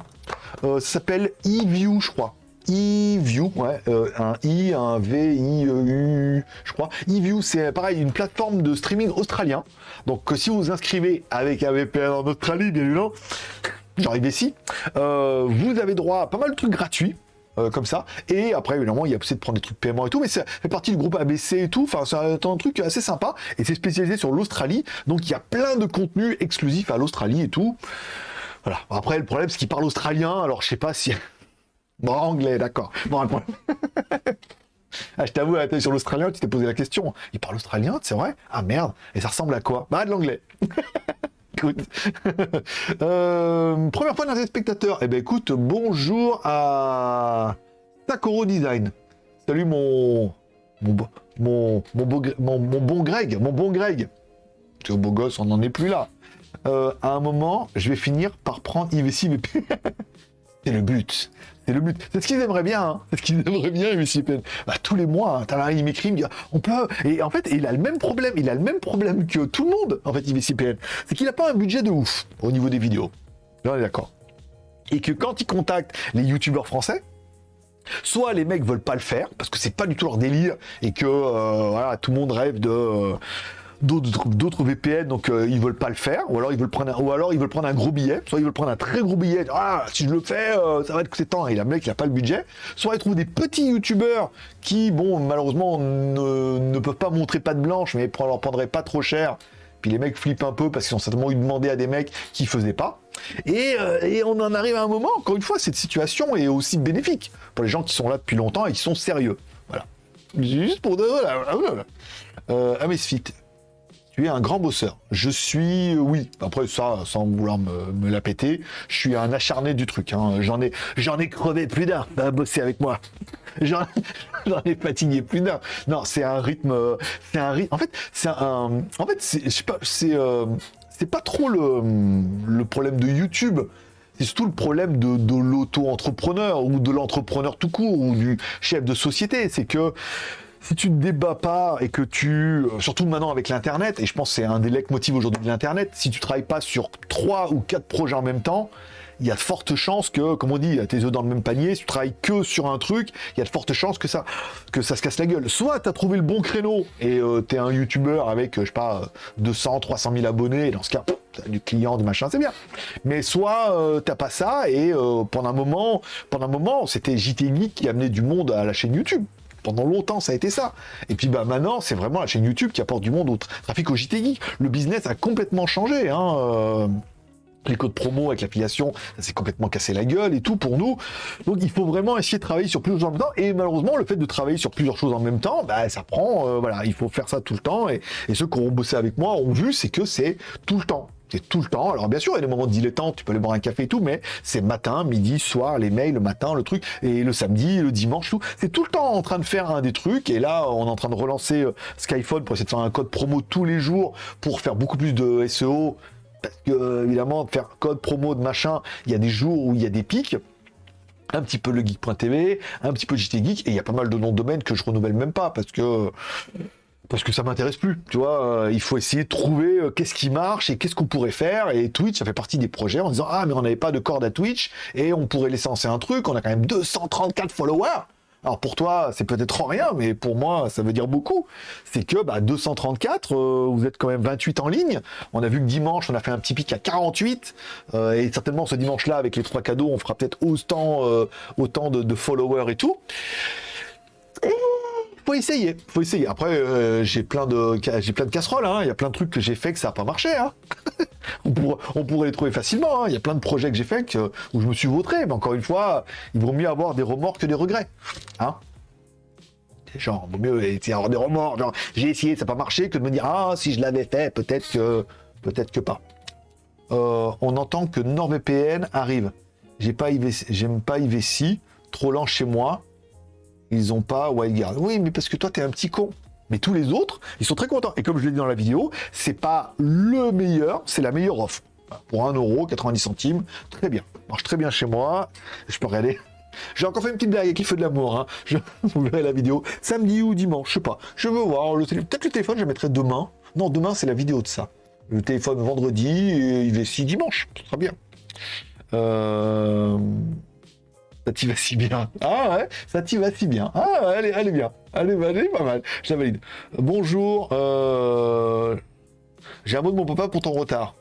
Euh, ça s'appelle eView, je crois. eView, ouais, euh, un I, un V, I, E, U, je crois. eView, c'est pareil, une plateforme de streaming australien. Donc, euh, si vous vous inscrivez avec un VPN en Australie, bien évidemment, j'arrive ici, euh, vous avez droit à pas mal de trucs gratuits. comme ça et après évidemment il y a possibilité de prendre des trucs paiement et tout mais ça fait partie du groupe ABC et tout enfin c'est un, un truc assez sympa et c'est spécialisé sur l'Australie donc il y a plein de contenus exclusifs à l'Australie et tout voilà. Après, le problème, c'est qu'il parle australien, alors je sais pas si. Bon, anglais, d'accord. Bon, problème. ah, je t'avoue, sur l'australien, tu t'es posé la question. Il parle australien, c'est vrai? Ah merde. Et ça ressemble à quoi? Bah, de l'anglais. écoute. Euh, première fois d'un téléspectateur. Eh ben, écoute, bonjour à Takoro Design. Salut mon. Mon, mon, mon, beau mon, mon bon Greg, mon bon Greg. Tu es beau gosse, on n'en est plus là. Euh, à un moment, je vais finir par prendre IVC VPN. C'est le but. C'est le but. C'est ce qu'ils aimeraient bien. Hein. C'est ce qu'ils aimeraient bien, VPN. Bah, tous les mois, hein, là, il m'écrit, il me dit, on peut. Et en fait, il a le même problème. Il a le même problème que tout le monde, en fait, IVC VPN. C'est qu'il n'a pas un budget de ouf au niveau des vidéos. On est d'accord. Et que quand il contacte les youtubeurs français, soit les mecs veulent pas le faire parce que c'est pas du tout leur délire et que euh, voilà tout le monde rêve de euh, d'autres VPN, donc euh, ils veulent pas le faire, ou alors ils veulent prendre un, ou alors ils veulent prendre un gros billet, soit ils veulent prendre un très gros billet, ah si je le fais, euh, ça va être coûter temps, et le mec il a pas le budget, soit ils trouvent des petits youtubeurs qui, bon, malheureusement ne, peuvent pas montrer pas de blanche, mais leur prendrait pas trop cher, puis les mecs flippent un peu parce qu'ils ont certainement eu demandé à des mecs qui faisaient pas, et, euh, et, on en arrive à un moment, encore une fois, cette situation est aussi bénéfique pour les gens qui sont là depuis longtemps et qui sont sérieux. Voilà. Juste pour de... Voilà, voilà. Euh, Amesfit, tu es un grand bosseur. Je suis, oui, après ça, sans vouloir me, la péter, je suis un acharné du truc. Hein. J'en ai, ai crevé plus d'un à bosser avec moi. J'en, ai fatigué plus d'un. Non, c'est un rythme, c'est un rythme. En fait, c'est un, en fait, c'est, pas, c'est, euh, c'est pas trop le, problème de YouTube c'est surtout le problème de l'auto-entrepreneur ou de l'entrepreneur tout court ou du chef de société. C'est que si tu ne débats pas et que tu, euh, surtout maintenant avec l'internet, et je pense que c'est un des motifs aujourd'hui de l'internet, si tu travailles pas sur trois ou quatre projets en même temps, il y a de fortes chances que, comme on dit, tes œufs dans le même panier, si tu travailles que sur un truc, il y a de fortes chances que ça, se casse la gueule. Soit tu as trouvé le bon créneau et euh, tu es un youtubeur avec, je sais pas, 200, 300 000 abonnés, et dans ce cas, as du client, du machin, c'est bien. Mais soit euh, t'as pas ça et pendant un moment, pendant un moment, c'était JT qui amenait du monde à la chaîne YouTube pendant longtemps, ça a été ça. Et puis bah, maintenant, c'est vraiment la chaîne YouTube qui apporte du monde au trafic au JT Le business a complètement changé. Hein, euh, les codes promo avec l'affiliation, ça s'est complètement cassé la gueule et tout pour nous. Donc il faut vraiment essayer de travailler sur plusieurs choses en même temps. Et malheureusement, le fait de travailler sur plusieurs choses en même temps, bah, ça prend, euh, voilà, il faut faire ça tout le temps. Et, et ceux qui ont bossé avec moi ont vu, c'est que c'est tout le temps. Tout le temps. Alors bien sûr, il y a des moments de dilettante, tu peux aller boire un café et tout, mais c'est matin, midi, soir, les mails, le matin, le truc, et le samedi, le dimanche, tout. C'est tout le temps en train de faire un des trucs, et là, on est en train de relancer euh, Skyphone pour essayer de faire un code promo tous les jours pour faire beaucoup plus de SEO, parce que, euh, évidemment, faire code promo de machin, il y a des jours où il y a des pics un petit peu le geek.tv, un petit peu JT Geek, et il y a pas mal de noms de domaines que je renouvelle même pas, parce que parce que ça m'intéresse plus, tu vois. Euh, il faut essayer de trouver euh, qu'est-ce qui marche et qu'est-ce qu'on pourrait faire. Et Twitch, ça fait partie des projets en disant ah mais on n'avait pas de corde à Twitch et on pourrait lancer un truc. On a quand même 234 followers. Alors pour toi, c'est peut-être rien, mais pour moi, ça veut dire beaucoup. C'est que bah, 234, euh, vous êtes quand même 28 en ligne. On a vu que dimanche, on a fait un petit pic à 48. et certainement ce dimanche-là, avec les trois cadeaux, on fera peut-être autant, de, followers et tout faut essayer, faut essayer. Après, euh, j'ai plein de j'ai plein de casseroles. Hein. Il y a plein de trucs que j'ai fait que ça n'a pas marché. Hein. on, pourrait, les trouver facilement. Hein. Il y a plein de projets que j'ai fait où je me suis vautré. Mais encore une fois, il vaut mieux avoir des remords que des regrets. Hein genre, vaut mieux avoir des remords. j'ai essayé, ça n'a pas marché, que de me dire ah si je l'avais fait, peut-être que peut-être que pas. Euh, on entend que NordVPN arrive. J'ai pas j'aime pas IVC, trop lent chez moi ils ont pas WildGuard. Oui, mais parce que toi, tu es un petit con. Mais tous les autres, ils sont très contents. Et comme je l'ai dit dans la vidéo, c'est pas le meilleur, c'est la meilleure offre. Pour 1,90€, centimes, très bien. Marche très bien chez moi. Je peux regarder. J'ai encore fait une petite blague avec les feux de l'amour. Hein. Je... Vous verrez la vidéo. Samedi ou dimanche, je sais pas. Je veux voir. Le Peut-être le téléphone, je mettrai demain. Non, demain, c'est la vidéo de ça. Le téléphone vendredi, et il va si dimanche. Très bien. Euh... Ça t'y va si bien. Ah ouais, ça t'y va si bien. Ah, elle est, elle est bien. Elle est, pas mal. Je la valide. Bonjour. Euh, j'ai un mot de mon papa pour ton retard.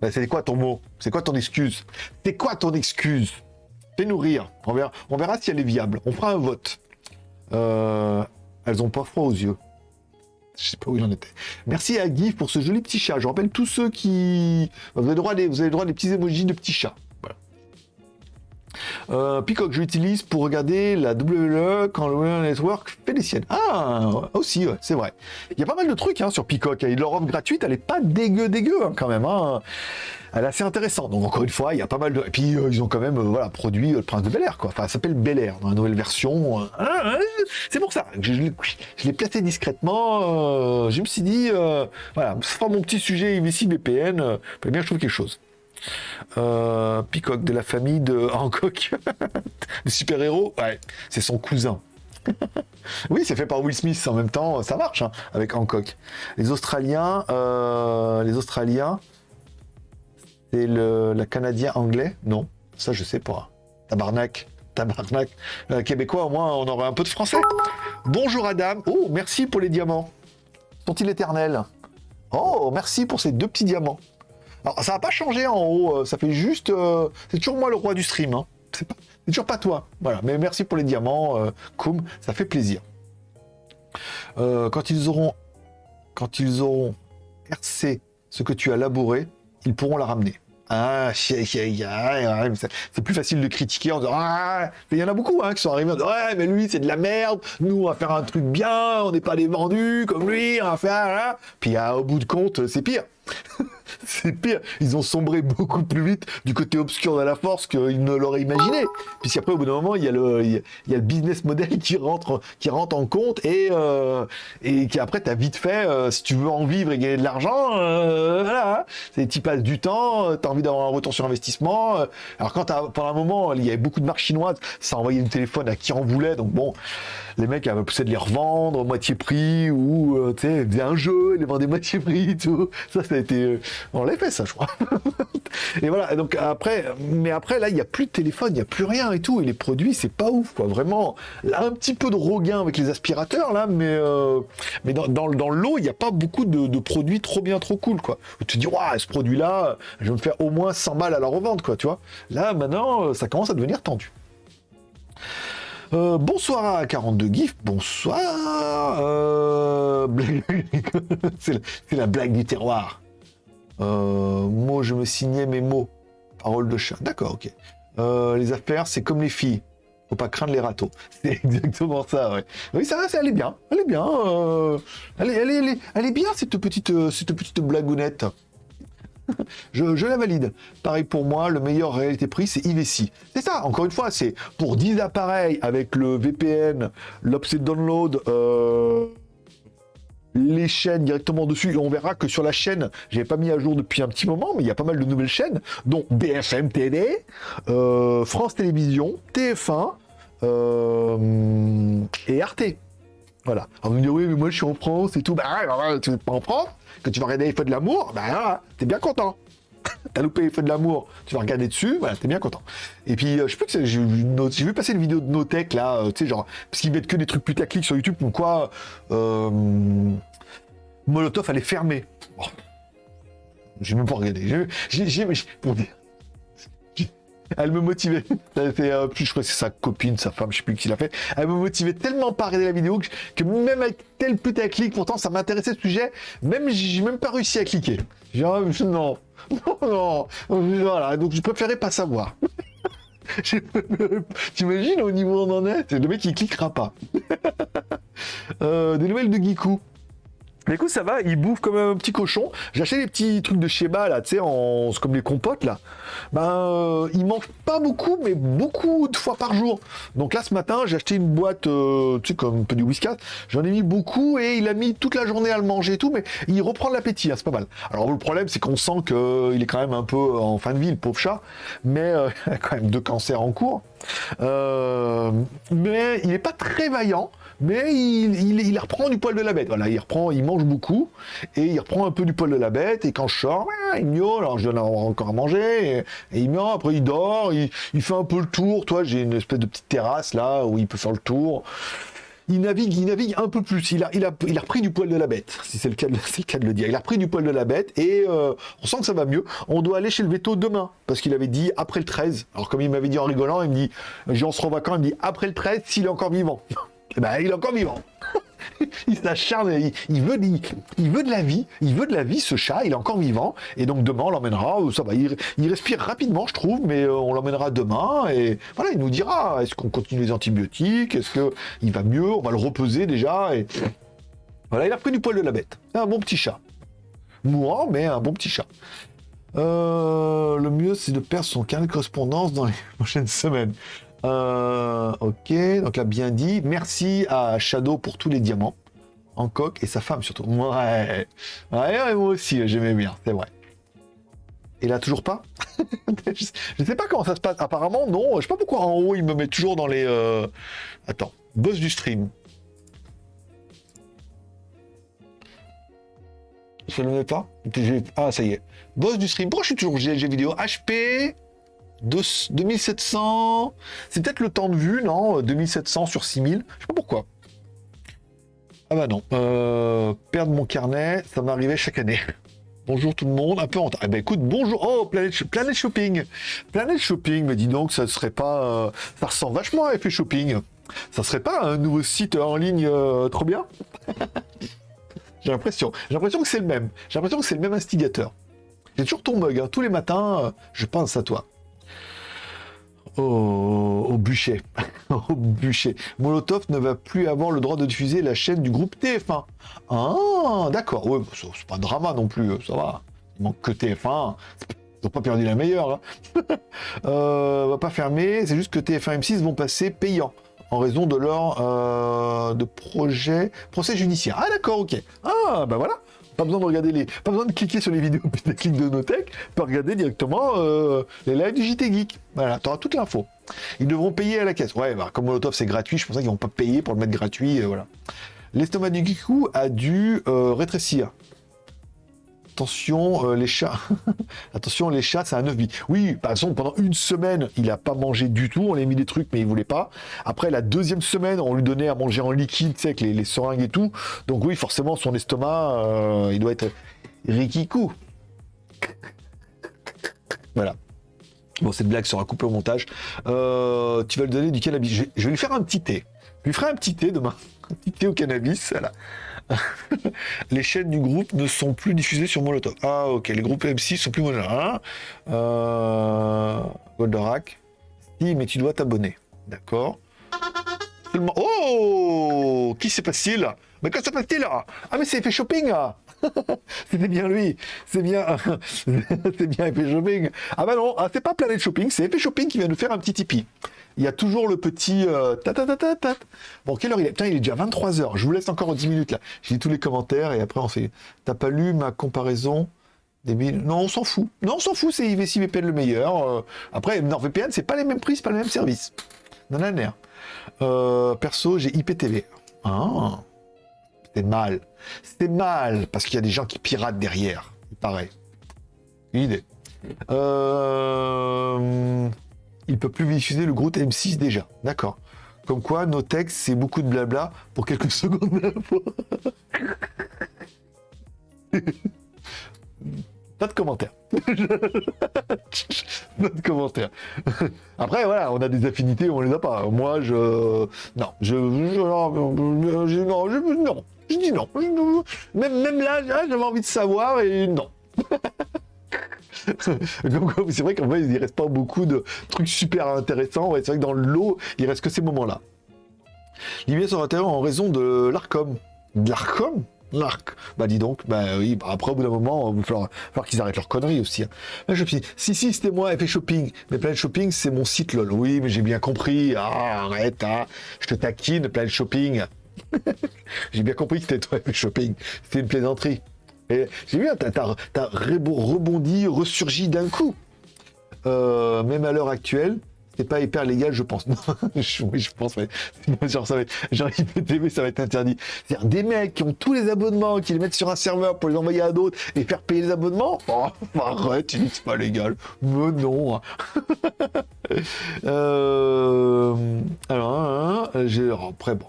Ben, c'est quoi ton mot? C'est quoi ton excuse? C'est quoi ton excuse? Fais-nous rire. On verra, on verra si elle est viable. On fera un vote. Euh, elles ont pas froid aux yeux. Je sais pas où il en était. Merci à Guy pour ce joli petit chat. Je rappelle tous ceux qui... Vous avez le droit vous avez droit à des petits émojis de petits chats. Euh, Peacock, je l'utilise pour regarder la WWE quand le Network fait les siennes. Ah, aussi, c'est vrai. Il y a pas mal de trucs hein, sur Peacock. Et leur offre gratuite, elle est pas dégueu, dégueu hein, quand même. Hein. Elle est assez intéressante. Donc encore une fois, il y a pas mal de. Et puis euh, ils ont quand même euh, voilà produit le Prince de Bel Air quoi. Enfin, ça s'appelle Bel Air dans la nouvelle version. c'est pour ça. Je, je l'ai placé discrètement. je me suis dit voilà, ce sera mon petit sujet ici VPN. bien je trouve quelque chose. Euh, Peacock de la famille de Hancock, le super-héros, ouais, c'est son cousin. oui, c'est fait par Will Smith en même temps, ça marche hein, avec Hancock. Les Australiens, euh, les Australiens, c'est le la Canadien anglais? Non, ça je sais pas. Tabarnak, tabarnak. Euh, québécois, au moins, on aurait un peu de français. Bonjour Adam. Oh, merci pour les diamants. Sont-ils éternels? Oh, merci pour ces deux petits diamants. Alors, ça n'a pas changé en haut, euh, ça fait juste... euh, c'est toujours moi le roi du stream, hein. C'est toujours pas toi. Voilà, mais merci pour les diamants, euh, ça fait plaisir. Euh, quand ils auront... Quand ce que tu as labouré, ils pourront la ramener. Ah, c'est plus facile de critiquer en disant Ah, il y en a beaucoup hein, qui sont arrivés en disant Ouais, mais lui, c'est de la merde, nous, on va faire un truc bien, on n'est pas des vendus comme lui, on va faire. hein. Puis ah, au bout de compte, c'est pire. c'est pire. Ils ont sombré beaucoup plus vite du côté obscur de la force qu'ils ne l'auraient imaginé. Puisqu'après, au bout d'un moment, il y, a le, il y a- le business model qui rentre, qui rentre en compte et, euh, et qui après, tu as vite fait, euh, si tu veux en vivre et gagner de l'argent, euh, voilà. hein. Tu passes du temps, tu as envie d'avoir un retour sur investissement. euh. Alors quand t'as- pendant un moment, il y avait beaucoup de marques chinoises, ça envoyait le téléphone à qui en voulait. Donc bon, les mecs avaient poussé de les revendre moitié prix ou euh, tu sais, un jeu, ils les vendaient moitié prix, tout. Ça, ça a été. On l'a fait, ça, je crois. et voilà. Donc après, mais après, là, il n'y a plus de téléphone, il n'y a plus rien et tout. Et les produits, c'est pas ouf, quoi. Vraiment. Un petit peu de regain avec les aspirateurs, là, mais, euh, dans, dans, l'eau, il n'y a pas beaucoup de, produits trop bien, trop cool, quoi. Où tu te dis, waouh, ce produit-là, je vais me faire au moins 100 balles à la revente, quoi, tu vois. Là, maintenant, euh, ça commence à devenir tendu. Euh, bonsoir à 42 GIF, bonsoir. C'est la blague du terroir. Euh, mots, je me signais mes mots. Parole de chat. D'accord, ok. Euh, les affaires, c'est comme les filles. Faut pas craindre les râteaux. C'est exactement ça. Oui, ça, ça, elle est bien. Elle est bien. euh, elle, est, elle, est, bien, cette petite, euh, cette petite blagounette. Je, la valide. Pareil pour moi, le meilleur réalité-prix, c'est IVC. C'est ça, encore une fois, c'est pour 10 appareils avec le VPN, l'offset download, euh, les chaînes directement dessus. Et on verra que sur la chaîne, j'avais pas mis à jour depuis un petit moment, mais il y a pas mal de nouvelles chaînes, dont BFM TV, euh, France Télévisions, TF1 euh, et Arte. Voilà. Vous me direz, oui, mais moi je suis en France et tout. Bah bah ouais, tu n'es pas en France, que tu vas regarder les feux de l'amour, bah voilà, t'es bien content. T'as loupé les feux de l'amour, tu vas regarder dessus, voilà, t'es bien content. Et puis, euh, je sais plus que j'ai vu, passer une vidéo de Notech là, euh, tu sais, genre, parce qu'ils mettent que des trucs putaclic sur YouTube, comme quoi euh, Molotov allait fermer. Bon. J'ai même pas regardé. J'ai- pour dire. Elle me motivait. Euh, je crois que c'est sa copine, sa femme, je sais plus qui l'a fait. Elle me motivait tellement pas à regarder la vidéo que, même avec tel putaclic, pourtant ça m'intéressait ce sujet, même j'ai même pas réussi à cliquer. Ah, je- non, non, non, voilà. Donc je préférais pas savoir. T'imagines au niveau où on en est? C'est le mec qui cliquera pas. Euh, des nouvelles de Giku. Mais écoute, ça va, il bouffe comme un petit cochon. J'ai acheté des petits trucs de Sheba, là, tu sais, en... comme les compotes, là. Ben, euh, il mange pas beaucoup, mais beaucoup de fois par jour. Donc là, ce matin, j'ai acheté une boîte, euh, tu sais, comme un peu du whiskas. J'en ai mis beaucoup et il a mis toute la journée à le manger et tout, mais il reprend l'appétit, hein, c'est pas mal. Alors, le problème, c'est qu'on sent qu'il est quand même un peu en fin de vie, le pauvre chat, mais euh, il a quand même deux cancers en cours. Euh, mais il n'est pas très vaillant, mais il, reprend du poil de la bête. Voilà, il reprend, il mange beaucoup et il reprend un peu du poil de la bête. Et quand je sors, il miaule. Alors je donne encore à manger et, il miaule. Après il dort, il, fait un peu le tour. Toi, j'ai une espèce de petite terrasse là où il peut faire le tour. Il navigue, il navigue un peu plus. Il a, repris du poil de la bête, si c'est le cas, de- le dire. Il a repris du poil de la bête et euh, on sent que ça va mieux. On doit aller chez le veto demain parce qu'il avait dit après le 13. Alors comme il m'avait dit en rigolant, il me dit, j'ai on se revoit quand Il me dit après le 13 s'il est encore vivant. Eh ben, il est encore vivant. il s'acharne, il, il veut, il, veut de la vie, il veut de la vie, ce chat, il est encore vivant, et donc demain on l'emmènera, ça va, il, respire rapidement je trouve, mais euh, on l'emmènera demain, et voilà, il nous dira, est-ce qu'on continue les antibiotiques, est-ce que il va mieux, on va le repeser déjà, et voilà, il a pris du poil de la bête, un bon petit chat, mourant, mais un bon petit chat. Euh, le mieux c'est de perdre son carnet de correspondance dans les prochaines semaines. Euh, ok, donc là bien dit. Merci à Shadow pour tous les diamants. En coque et sa femme surtout. Ouais, ouais, moi aussi j'aimais bien, c'est vrai. Et là toujours pas? Je, sais- pas comment ça se passe. Apparemment non. Je sais pas pourquoi en haut il me met toujours dans les. euh, Attends, boss du stream. Je le mets pas. Ah ça y est. Boss du stream. Pourquoi je suis toujours GLG vidéo? HP 2700. C'est peut-être le temps de vue, non 2700 sur 6000. Je sais pas pourquoi. Ah bah non. Euh, perdre mon carnet, ça m'arrivait chaque année. Bonjour tout le monde, un peu en retard. Eh ben écoute, bonjour. Oh, Planet, Shopping. Planet Shopping, mais dis donc, ça ne serait pas. Euh, ça ressemble vachement à Effet Shopping. Ça serait pas un nouveau site en ligne euh, trop bien? J'ai l'impression. J'ai l'impression que c'est le même. J'ai l'impression que c'est le même instigateur. J'ai toujours ton bug. Hein. Tous les matins, je pense à toi au, bûcher. au bûcher. Molotov ne va plus avoir le droit de diffuser la chaîne du groupe TF1. Ah, d'accord. Ouais, c'est pas drama non plus, ça va. Il manque que TF1. Ils n'ont pas perdu la meilleure. Hein. euh, va pas fermer, c'est juste que TF1 M6 vont passer payants en raison de leur euh, de projet procès judiciaire. Ah d'accord, ok. Ah bah voilà. Pas besoin de regarder les, pas besoin de cliquer sur les vidéos techniques de Notech, tu peux regarder directement euh, les lives du JT Geek. Voilà, tu auras toute l'info. Ils devront payer à la caisse. Ouais, bah, comme Molotov c'est gratuit, je pense qu'ils vont pas payer pour le mettre gratuit, euh, voilà. L'estomac du Geekou a dû euh, rétrécir. Attention, euh, les chats. Attention, les chats, c'est un œuf Oui, par exemple, pendant une semaine, il a pas mangé du tout. On lui a mis des trucs, mais il voulait pas. Après, la deuxième semaine, on lui donnait à manger en liquide, tu sais, avec les, seringues et tout. Donc oui, forcément, son estomac, euh, il doit être rikikou. Voilà. Bon, cette blague sera coupée au montage. Euh, tu vas lui donner du cannabis. Je, vais lui faire un petit thé. Je lui ferai un petit thé demain. Un petit thé au cannabis. les chaînes du groupe ne sont plus diffusées sur Molotov. Ah, ok, les groupes M6 sont plus modernes. Hein euh... Goldorak. Si, mais tu dois t'abonner. D'accord. Oh Qui c'est passé là? Mais qu'est-ce qui se passe-t-il là? Ah, mais c'est fait shopping C'était bien lui. C'est bien. c'est bien shopping. Ah bah non, ah, c'est pas Planet Shopping, c'est effet shopping qui vient nous faire un petit Tipeee il y a toujours le petit euh, ta. Bon, quelle heure il est? Putain, il est déjà 23h. Je vous laisse encore 10 minutes là. Lis tous les commentaires et après on fait. T'as pas lu ma comparaison Non, on s'en fout. Non, on s'en fout, c'est IVC VPN le meilleur. Euh, après, NordVPN, c'est pas les mêmes prix, c'est pas le même service. Non, euh, perso, j'ai IPTV. Ah, c'est mal. C'est mal, parce qu'il y a des gens qui piratent derrière. Il paraît. Une idée. Euh il peut plus diffuser le groupe M6 déjà. D'accord. Comme quoi, nos textes, c'est beaucoup de blabla pour quelques secondes d'info. Pas de commentaires. Pas de commentaires. Après, voilà, on a des affinités, on les a pas. Moi, je. Non, je. non, je, non, je dis non. Même, même là, j'avais envie de savoir et non. c'est vrai qu'en fait, il reste pas beaucoup de trucs super intéressants. c'est vrai que dans le lot, il reste que ces moments-là. L'IBS sur l'intérieur en raison de l'ARCOM. De l'ARCOM? L'arc. Bah dis donc, bah oui, bah, après au bout d'un moment, il va falloir, qu'ils arrêtent leurs conneries aussi. Hein. si, si, c'était moi, effet shopping. Mais Planet Shopping, c'est mon site lol. Oui, mais j'ai bien compris. Ah, arrête, hein. je te taquine, Planet Shopping. j'ai bien compris que c'était toi, effet shopping. C'était une plaisanterie. J'ai vu, t'as as, rebondi, ressurgi d'un coup. Euh, même à l'heure actuelle, c'est pas hyper légal, je pense. oui, je pense, mais genre, ça va être, genre IPTV, ça va être interdit. C'est-à-dire des mecs qui ont tous les abonnements, qui les mettent sur un serveur pour les envoyer à d'autres et faire payer les abonnements. Oh, arrête, c'est pas légal. Mais non. Hein. euh, alors, hein, hein, après, bon,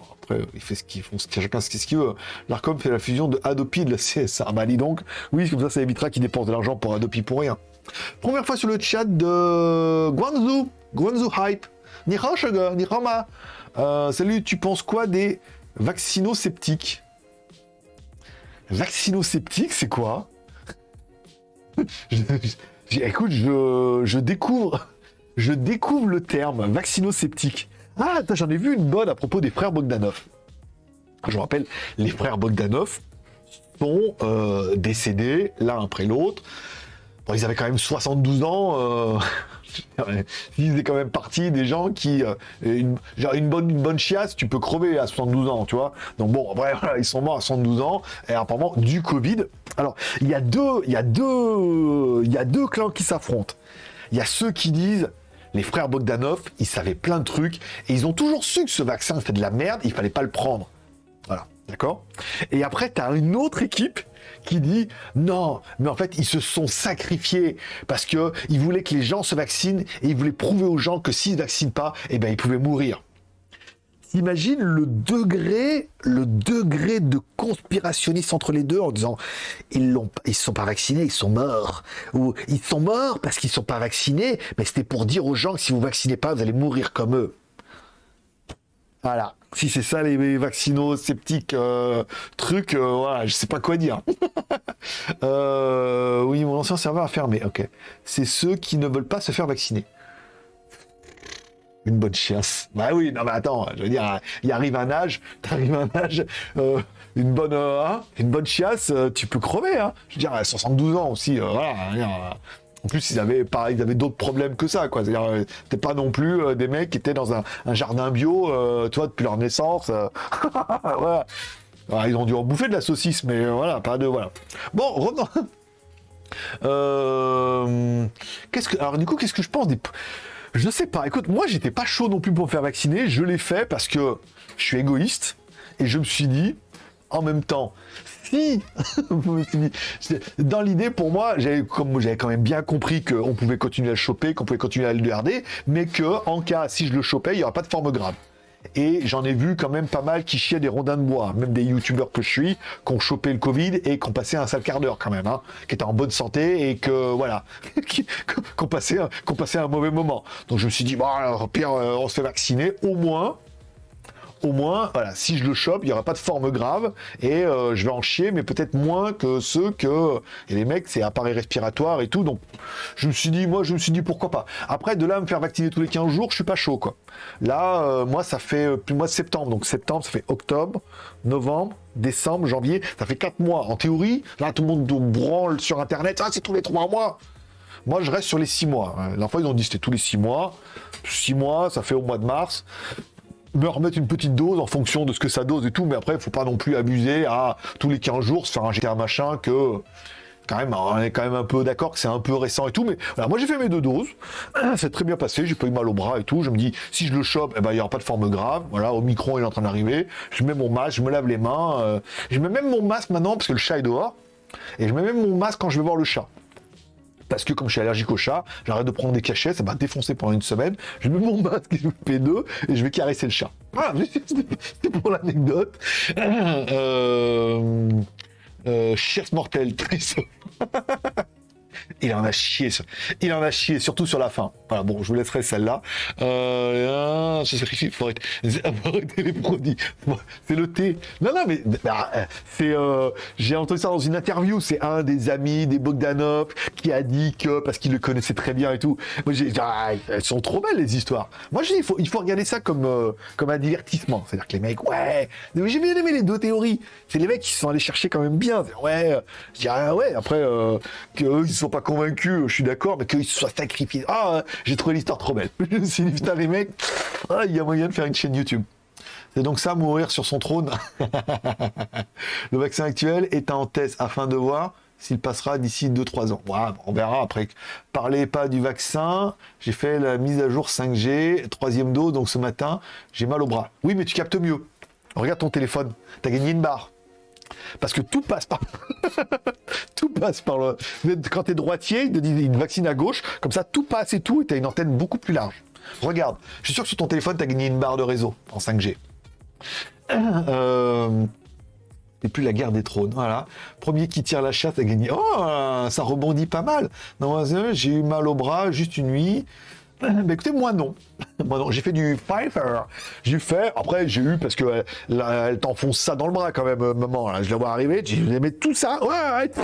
il fait ce qu'il font, chacun ce qu'il veut. L'Arcom fait la fusion de Adopi et de la CSA. Bah, dis donc, oui, comme ça, ça évitera qu'il dépense de l'argent pour Adopi pour rien. Première fois sur le chat de Guangzhou, Guangzhou Hype. Ni ni Rama. Euh, salut, tu penses quoi des vaccino-sceptiques? Vaccino-sceptiques, c'est quoi? Écoute, je, je, découvre, je découvre le terme vaccino-sceptique. Ah, j'en ai vu une bonne à propos des frères Bogdanov. Je vous rappelle, les frères Bogdanov sont euh, décédés l'un après l'autre. Ils avaient quand même 72 ans. Euh... ils faisaient quand même partie des gens qui, euh, genre une bonne, une bonne chiasse, tu peux crever à 72 ans, tu vois. Donc bon, après, ils sont morts à 72 ans et apparemment du Covid. Alors, il y a deux, il y a deux, il y a deux clans qui s'affrontent. Il y a ceux qui disent les frères Bogdanov, ils savaient plein de trucs et ils ont toujours su que ce vaccin c'était de la merde, il fallait pas le prendre. Voilà, d'accord? Et après, tu as une autre équipe qui dit non, mais en fait, ils se sont sacrifiés parce que ils voulaient que les gens se vaccinent et ils voulaient prouver aux gens que s'ils ne vaccinent pas, eh ben, ils pouvaient mourir. T'imagines le degré, le degré de conspirationniste entre les deux en disant ils l'ont, ils sont pas vaccinés, ils sont morts, ou ils sont morts parce qu'ils sont pas vaccinés, mais c'était pour dire aux gens que si vous vaccinez pas, vous allez mourir comme eux. Voilà. Si c'est ça les vaccinos sceptiques euh, trucs, euh, voilà, je sais pas quoi dire. Euh, oui, mon ancien serveur a fermé. Ok. C'est ceux qui ne veulent pas se faire vacciner. Une bonne chiasse. Bah oui, non mais attends, je veux dire, il arrive un âge, t'arrives à un âge, une bonne, hein, une bonne chiasse, tu peux crever. Hein. Je veux dire, 72 ans aussi, voilà. En plus, ils avaient, pareil, ils avaient d'autres problèmes que ça, quoi. C'est-à-dire, euh, c'était pas non plus euh, des mecs qui étaient dans un, jardin bio, euh, tu vois, depuis leur naissance. voilà. ils ont dû en bouffer de la saucisse, mais voilà, pas de, voilà. Bon, revenons. qu'est-ce que, alors du coup, qu'est-ce que je pense des, je sais pas. Écoute, moi, j'étais pas chaud non plus pour me faire vacciner. Je l'ai fait parce que je suis égoïste et je me suis dit, en même temps, dans l'idée, pour moi, j'avais quand même bien compris qu'on pouvait continuer à le choper, qu'on pouvait continuer à le garder, mais que en cas, si je le chopais, il n'y aura pas de forme grave. Et j'en ai vu quand même pas mal qui chiaient des rondins de bois, même des youtubeurs que je suis, qui ont chopé le Covid et qui ont passé un sale quart d'heure quand même, hein, qui étaient en bonne santé et que, voilà, qui, ont passé, un mauvais moment. Donc je me suis dit, bon, alors, pire, euh, on se fait vacciner, au moins, au moins, voilà, si je le chope, il n'y aura pas de forme grave et euh, je vais en chier, mais peut-être moins que ceux que. Et les mecs, c'est appareil respiratoire et tout. Donc, je me suis dit, moi, je me suis dit pourquoi pas. Après, de là me faire vacciner tous les 15 jours, je suis pas chaud, quoi. Là, euh, moi, ça fait euh, plus mois de septembre. Donc, septembre, ça fait octobre, novembre, décembre, janvier. Ça fait 4 mois. En théorie, là, tout le monde branle sur Internet. Ah, c'est tous les 3 mois. Moi, je reste sur les 6 mois. La fois, ils ont dit c'était tous les 6 mois. 6 mois, ça fait au mois de mars me remettre une petite dose en fonction de ce que ça dose et tout, mais après, faut pas non plus abuser à tous les 15 jours se faire un machin que quand même, on est quand même un peu d'accord que c'est un peu récent et tout, mais voilà, moi j'ai fait mes deux doses, c'est très bien passé, j'ai pas eu mal au bras et tout, je me dis, si je le chope, eh ben, il n'y aura pas de forme grave, voilà, au micron il est en train d'arriver, je mets mon masque, je me lave les mains, euh, je mets même mon masque maintenant, parce que le chat est dehors, et je mets même mon masque quand je vais voir le chat parce que comme je suis allergique au chat, j'arrête de prendre des cachets, ça m'a défoncé pendant une semaine. Je mets mon masque P2 et je vais caresser le chat. Voilà, c'était pour l'anecdote. Euh, euh, mortel, triste. Il en a chié, il en a chié, surtout sur la fin. Voilà, bon, je vous laisserai celle-là. Euh, arrêter, les produits. C'est le thé. Non, non, mais bah, c'est, euh, j'ai entendu ça dans une interview. C'est un des amis des Bogdanov qui a dit que parce qu'il le connaissait très bien et tout. Moi, j'ai, ah, elles sont trop belles les histoires. Moi, je dis, il faut, il faut regarder ça comme, euh, comme un divertissement. C'est-à-dire que les mecs, ouais, j'ai bien aimé les deux théories. C'est les mecs qui sont allés chercher quand même bien. Ouais, je dis, ah ouais, après, euh, qu'eux, ils sont pas convaincu, je suis d'accord, mais qu'ils soient sacrifiés. Ah, j'ai trouvé l'histoire trop belle. Je me suis les mecs, ah, il y a moyen de faire une chaîne YouTube. C'est donc ça, mourir sur son trône. le vaccin actuel est en test afin de voir s'il passera d'ici 2-3 ans. on verra après. Parlez pas du vaccin. J'ai fait la mise à jour 5G, troisième dose, donc ce matin, j'ai mal au bras. Oui, mais tu captes mieux. Regarde ton téléphone. Tu as gagné une barre. Parce que tout passe par... tout passe par le... Quand tu es droitier, il te dit une vaccine à gauche, comme ça tout passe et tout, et tu as une antenne beaucoup plus large. Regarde, je suis sûr que sur ton téléphone, tu as gagné une barre de réseau en 5G. Euh... Et plus la guerre des trônes, voilà. Premier qui tire la chatte a gagné. Oh, ça rebondit pas mal. Non, j'ai eu mal au bras juste une nuit. Bah écoutez, moi non. Moi non, j'ai fait du Pfeiffer. J'ai fait, après j'ai eu, parce que elle, t'enfonce ça dans le bras quand même, euh, maman. Là, je la vois arriver, j'ai dit, tout ça, ouais,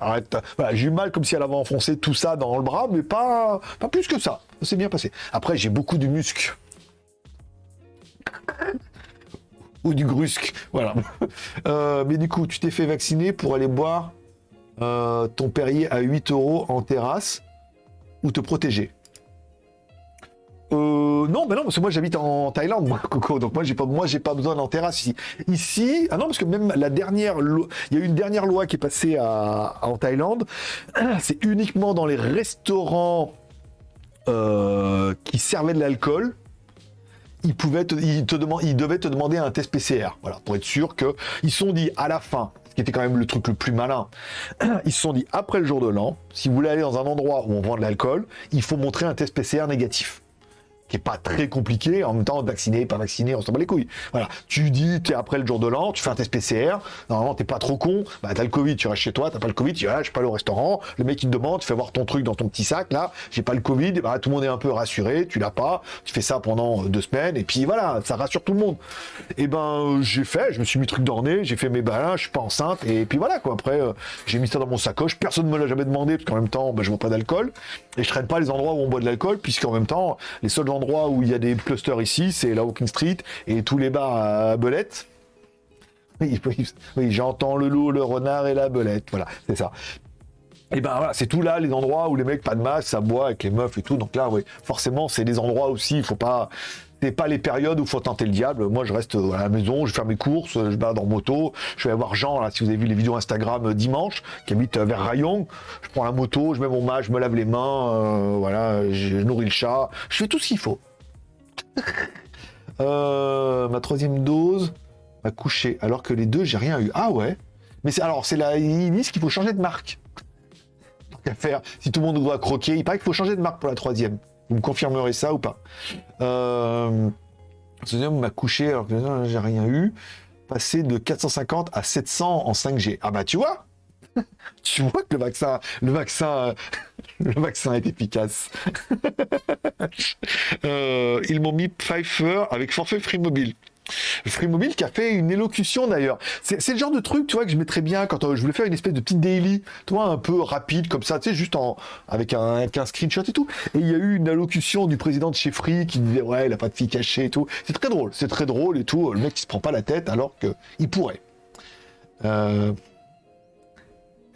arrête. j'ai eu mal comme si elle avait enfoncé tout ça dans le bras, mais pas, pas plus que ça. S'est bien passé. Après, j'ai beaucoup de muscles. Ou du grusque, voilà. Euh, mais du coup, tu t'es fait vacciner pour aller boire euh, ton Perrier à 8 euros en terrasse ou te protéger? Euh, non, mais non, parce que moi j'habite en Thaïlande, moi, Coco. Donc moi j'ai pas, pas besoin d'en terrasse ici. Ici, ah non, parce que même la dernière, il y a eu une dernière loi qui est passée en Thaïlande. C'est uniquement dans les restaurants euh, qui servaient de l'alcool. Ils pouvaient, ils te ils devaient te demander un test PCR, voilà, pour être sûr que ils sont dit à la fin, ce qui était quand même le truc le plus malin. Ils se sont dit après le jour de l'an, si vous voulez aller dans un endroit où on vend de l'alcool, il faut montrer un test PCR négatif qui est pas très compliqué. En même temps, vacciné, pas vacciné, on s'en bat les couilles. Voilà. Tu dis, tu es après le jour de l'an, tu fais un test PCR. Normalement, t'es pas trop con. Bah, t'as le Covid, tu restes chez toi, t'as pas le Covid, tu ah, je suis pas allé au restaurant. Le mec, il te demande, tu fais voir ton truc dans ton petit sac, là. J'ai pas le Covid. Bah, tout le monde est un peu rassuré. Tu l'as pas. Tu fais ça pendant deux semaines. Et puis voilà, ça rassure tout le monde. Et ben, j'ai fait, je me suis mis truc d'orné, j'ai fait mes balins, je suis pas enceinte. Et puis voilà, quoi. Après, euh, j'ai mis ça dans mon sacoche. Personne me l'a jamais demandé, parce qu'en même temps, bah, je bois pas d'alcool. Et je traîne pas les endroits où on boit de l'alcool, puisqu'en même temps, les seuls endroits où il y a des clusters ici, c'est la Walking Street et tous les bars à Belette. Oui, oui, j'entends le loup, le renard et la belette. Voilà, c'est ça. Et ben voilà, c'est tout là, les endroits où les mecs pas de masque, ça boit avec les meufs et tout. Donc là, oui, forcément, c'est des endroits aussi, il faut pas. C'est pas les périodes où faut tenter le diable. Moi, je reste à la maison, je fais mes courses, je balade en moto. Je vais voir Jean, là, si vous avez vu les vidéos Instagram euh, dimanche, qui habite euh, vers Rayon. Je prends la moto, je mets mon masque, je me lave les mains, euh, voilà, je nourris le chat. Je fais tout ce qu'il faut. Euh, ma troisième dose m'a couché, alors que les deux, j'ai rien eu. Ah ouais Mais c'est alors, c'est là, ils disent qu'il faut changer de marque. Tant faire, si tout le monde doit croquer, il paraît qu'il faut changer de marque pour la troisième. Vous me confirmerez ça ou pas euh, Deuxième m'a couché, alors que j'ai rien eu. Passé de 450 à 700 en 5G. Ah bah tu vois tu vois que le vaccin, le vaccin, le vaccin est efficace. Euh, ils m'ont mis Pfeiffer avec forfait Free Mobile. Free Mobile qui a fait une élocution d'ailleurs. C'est le genre de truc, tu vois, que je mettrais bien quand euh, je voulais faire une espèce de petite daily, tu un peu rapide comme ça, tu sais, juste en avec un, screenshot et tout. Et il y a eu une allocution du président de chez Free qui disait ouais, il a pas de fille cachée et tout. C'est très drôle, c'est très drôle et tout. Le mec qui se prend pas la tête alors qu'il pourrait. Euh...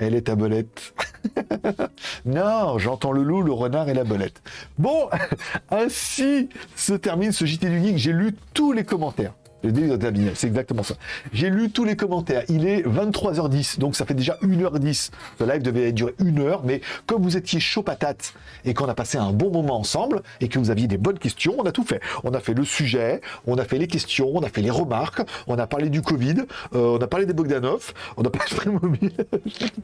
Elle est ta belette. non, j'entends le loup, le renard et la belette. Bon, ainsi se termine ce JT du Geek. J'ai lu tous les commentaires c'est exactement ça. J'ai lu tous les commentaires. Il est 23h10, donc ça fait déjà 1h10. Ce live devait durer une heure, mais comme vous étiez chaud patate et qu'on a passé un bon moment ensemble et que vous aviez des bonnes questions, on a tout fait. On a fait le sujet, on a fait les questions, on a fait les remarques, on a parlé du Covid, euh, on a parlé des Bogdanov, on a parlé de mobile,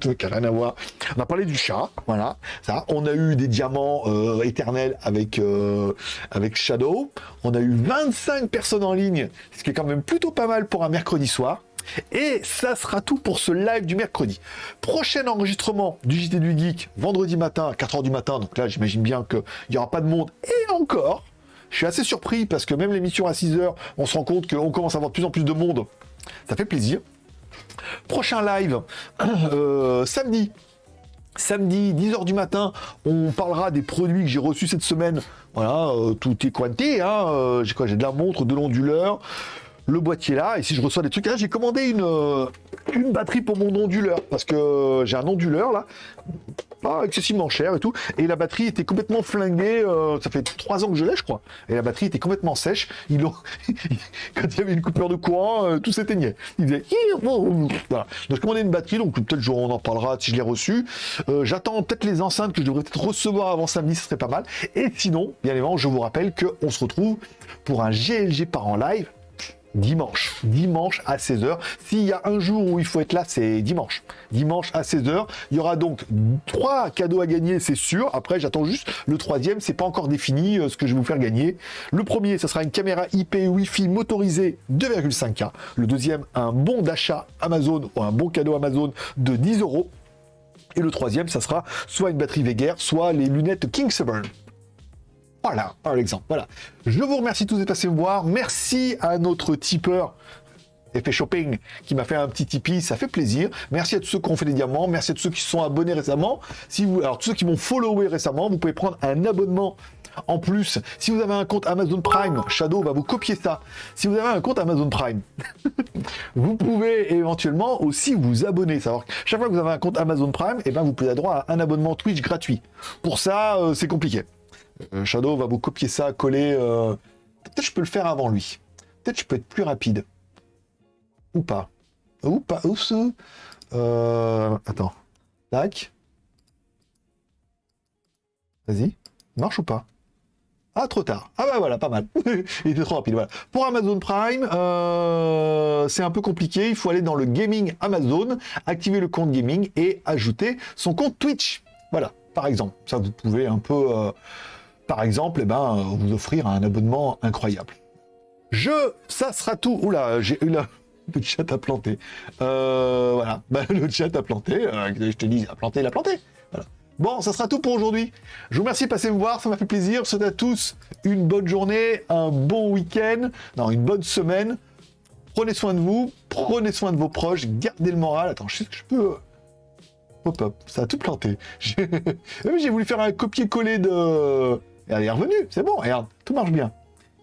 rien à voir. On a parlé du chat, voilà, ça. On a eu des diamants euh, éternels avec, euh, avec Shadow. On a eu 25 personnes en ligne, quand même plutôt pas mal pour un mercredi soir. Et ça sera tout pour ce live du mercredi. Prochain enregistrement du JT du Geek, vendredi matin à 4h du matin. Donc là, j'imagine bien qu'il n'y aura pas de monde. Et encore, je suis assez surpris parce que même l'émission à 6h, on se rend compte qu'on commence à avoir de plus en plus de monde. Ça fait plaisir. Prochain live, euh, samedi. Samedi, 10h du matin, on parlera des produits que j'ai reçus cette semaine. Voilà, euh, tout est quanté. Hein, euh, j'ai quoi J'ai de la montre, de l'onduleur, le boîtier là. Et si je reçois des trucs, là, j'ai commandé une, euh, une batterie pour mon onduleur parce que j'ai un onduleur là pas excessivement cher et tout. Et la batterie était complètement flinguée. Euh, ça fait trois ans que je l'ai, je crois. Et la batterie était complètement sèche. Ils Quand il y avait une coupure de courant, euh, tout s'éteignait. Il disait voilà. Donc commandé une batterie, donc peut-être on en parlera si je l'ai reçu. Euh, j'attends peut-être les enceintes que je devrais peut-être recevoir avant samedi, ce serait pas mal. Et sinon, bien évidemment, je vous rappelle qu'on se retrouve pour un GLG par en live dimanche. Dimanche à 16h. S'il y a un jour où il faut être là, c'est dimanche. Dimanche à 16h. Il y aura donc trois cadeaux à gagner, c'est sûr. Après, j'attends juste le troisième. C'est pas encore défini euh, ce que je vais vous faire gagner. Le premier, ce sera une caméra IP Wi-Fi motorisée 2,5K. Le deuxième, un bon d'achat Amazon ou un bon cadeau Amazon de 10 euros. Et le troisième, ça sera soit une batterie Veger, soit les lunettes Voilà, par exemple. Voilà. Je vous remercie tous de passer me voir. Merci à notre tipeur Effet Shopping qui m'a fait un petit Tipeee, ça fait plaisir. Merci à tous ceux qui ont fait des diamants, merci à tous ceux qui se sont abonnés récemment. Si vous, alors tous ceux qui m'ont followé récemment, vous pouvez prendre un abonnement en plus. Si vous avez un compte Amazon Prime, Shadow va vous copier ça. Si vous avez un compte Amazon Prime, vous pouvez éventuellement aussi vous abonner. Savoir chaque fois que vous avez un compte Amazon Prime, et eh ben vous pouvez avoir droit à un abonnement Twitch gratuit. Pour ça, euh, c'est compliqué. Euh, Shadow va vous copier ça, coller. Euh, peut-être je peux le faire avant lui. Peut-être je peux être plus rapide. Ou pas. Ou pas. Ou ce... Euh, attends. Tac. Vas-y. Marche ou pas? Ah, trop tard. Ah bah voilà, pas mal. Il était trop rapide, voilà. Pour Amazon Prime, c'est un peu compliqué. Il faut aller dans le gaming Amazon, activer le compte gaming et ajouter son compte Twitch. Voilà, par exemple. Ça, vous pouvez un peu par exemple, eh ben, vous offrir un abonnement incroyable. Je, ça sera tout. Oula, j'ai eu là. Le chat a planté. Euh, voilà, bah, le chat a planté. Euh, je te dis, a planté, il a planté. Voilà. Bon, ça sera tout pour aujourd'hui. Je vous remercie de passer me voir, ça m'a fait plaisir. Je souhaite à tous une bonne journée, un bon week-end, non, une bonne semaine. Prenez soin de vous, prenez soin de vos proches, gardez le moral. Attends, je sais que je peux. Hop, hop, ça a tout planté. J'ai voulu faire un copier-coller de. Elle est revenu, c'est bon, regarde, tout marche bien.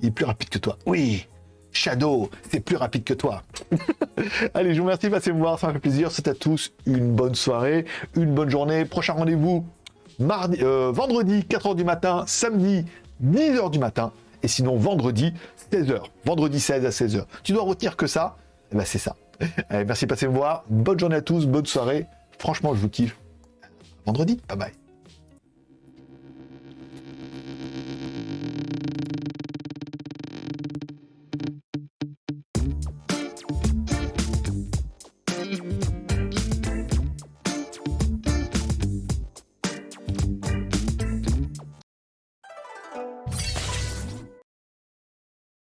Il est plus rapide que toi. Oui, Shadow, c'est plus rapide que toi. Allez, je vous remercie, passez me voir, ça m'a fait plaisir. C'est à tous une bonne soirée, une bonne journée. Prochain rendez-vous mardi, euh, vendredi 4h du matin, samedi 10h du matin, et sinon vendredi 16h. Vendredi 16 à 16h. Tu dois retenir que ça, eh ben c'est ça. Allez, merci de passer me voir. Bonne journée à tous, bonne soirée. Franchement, je vous kiffe. Vendredi, bye bye.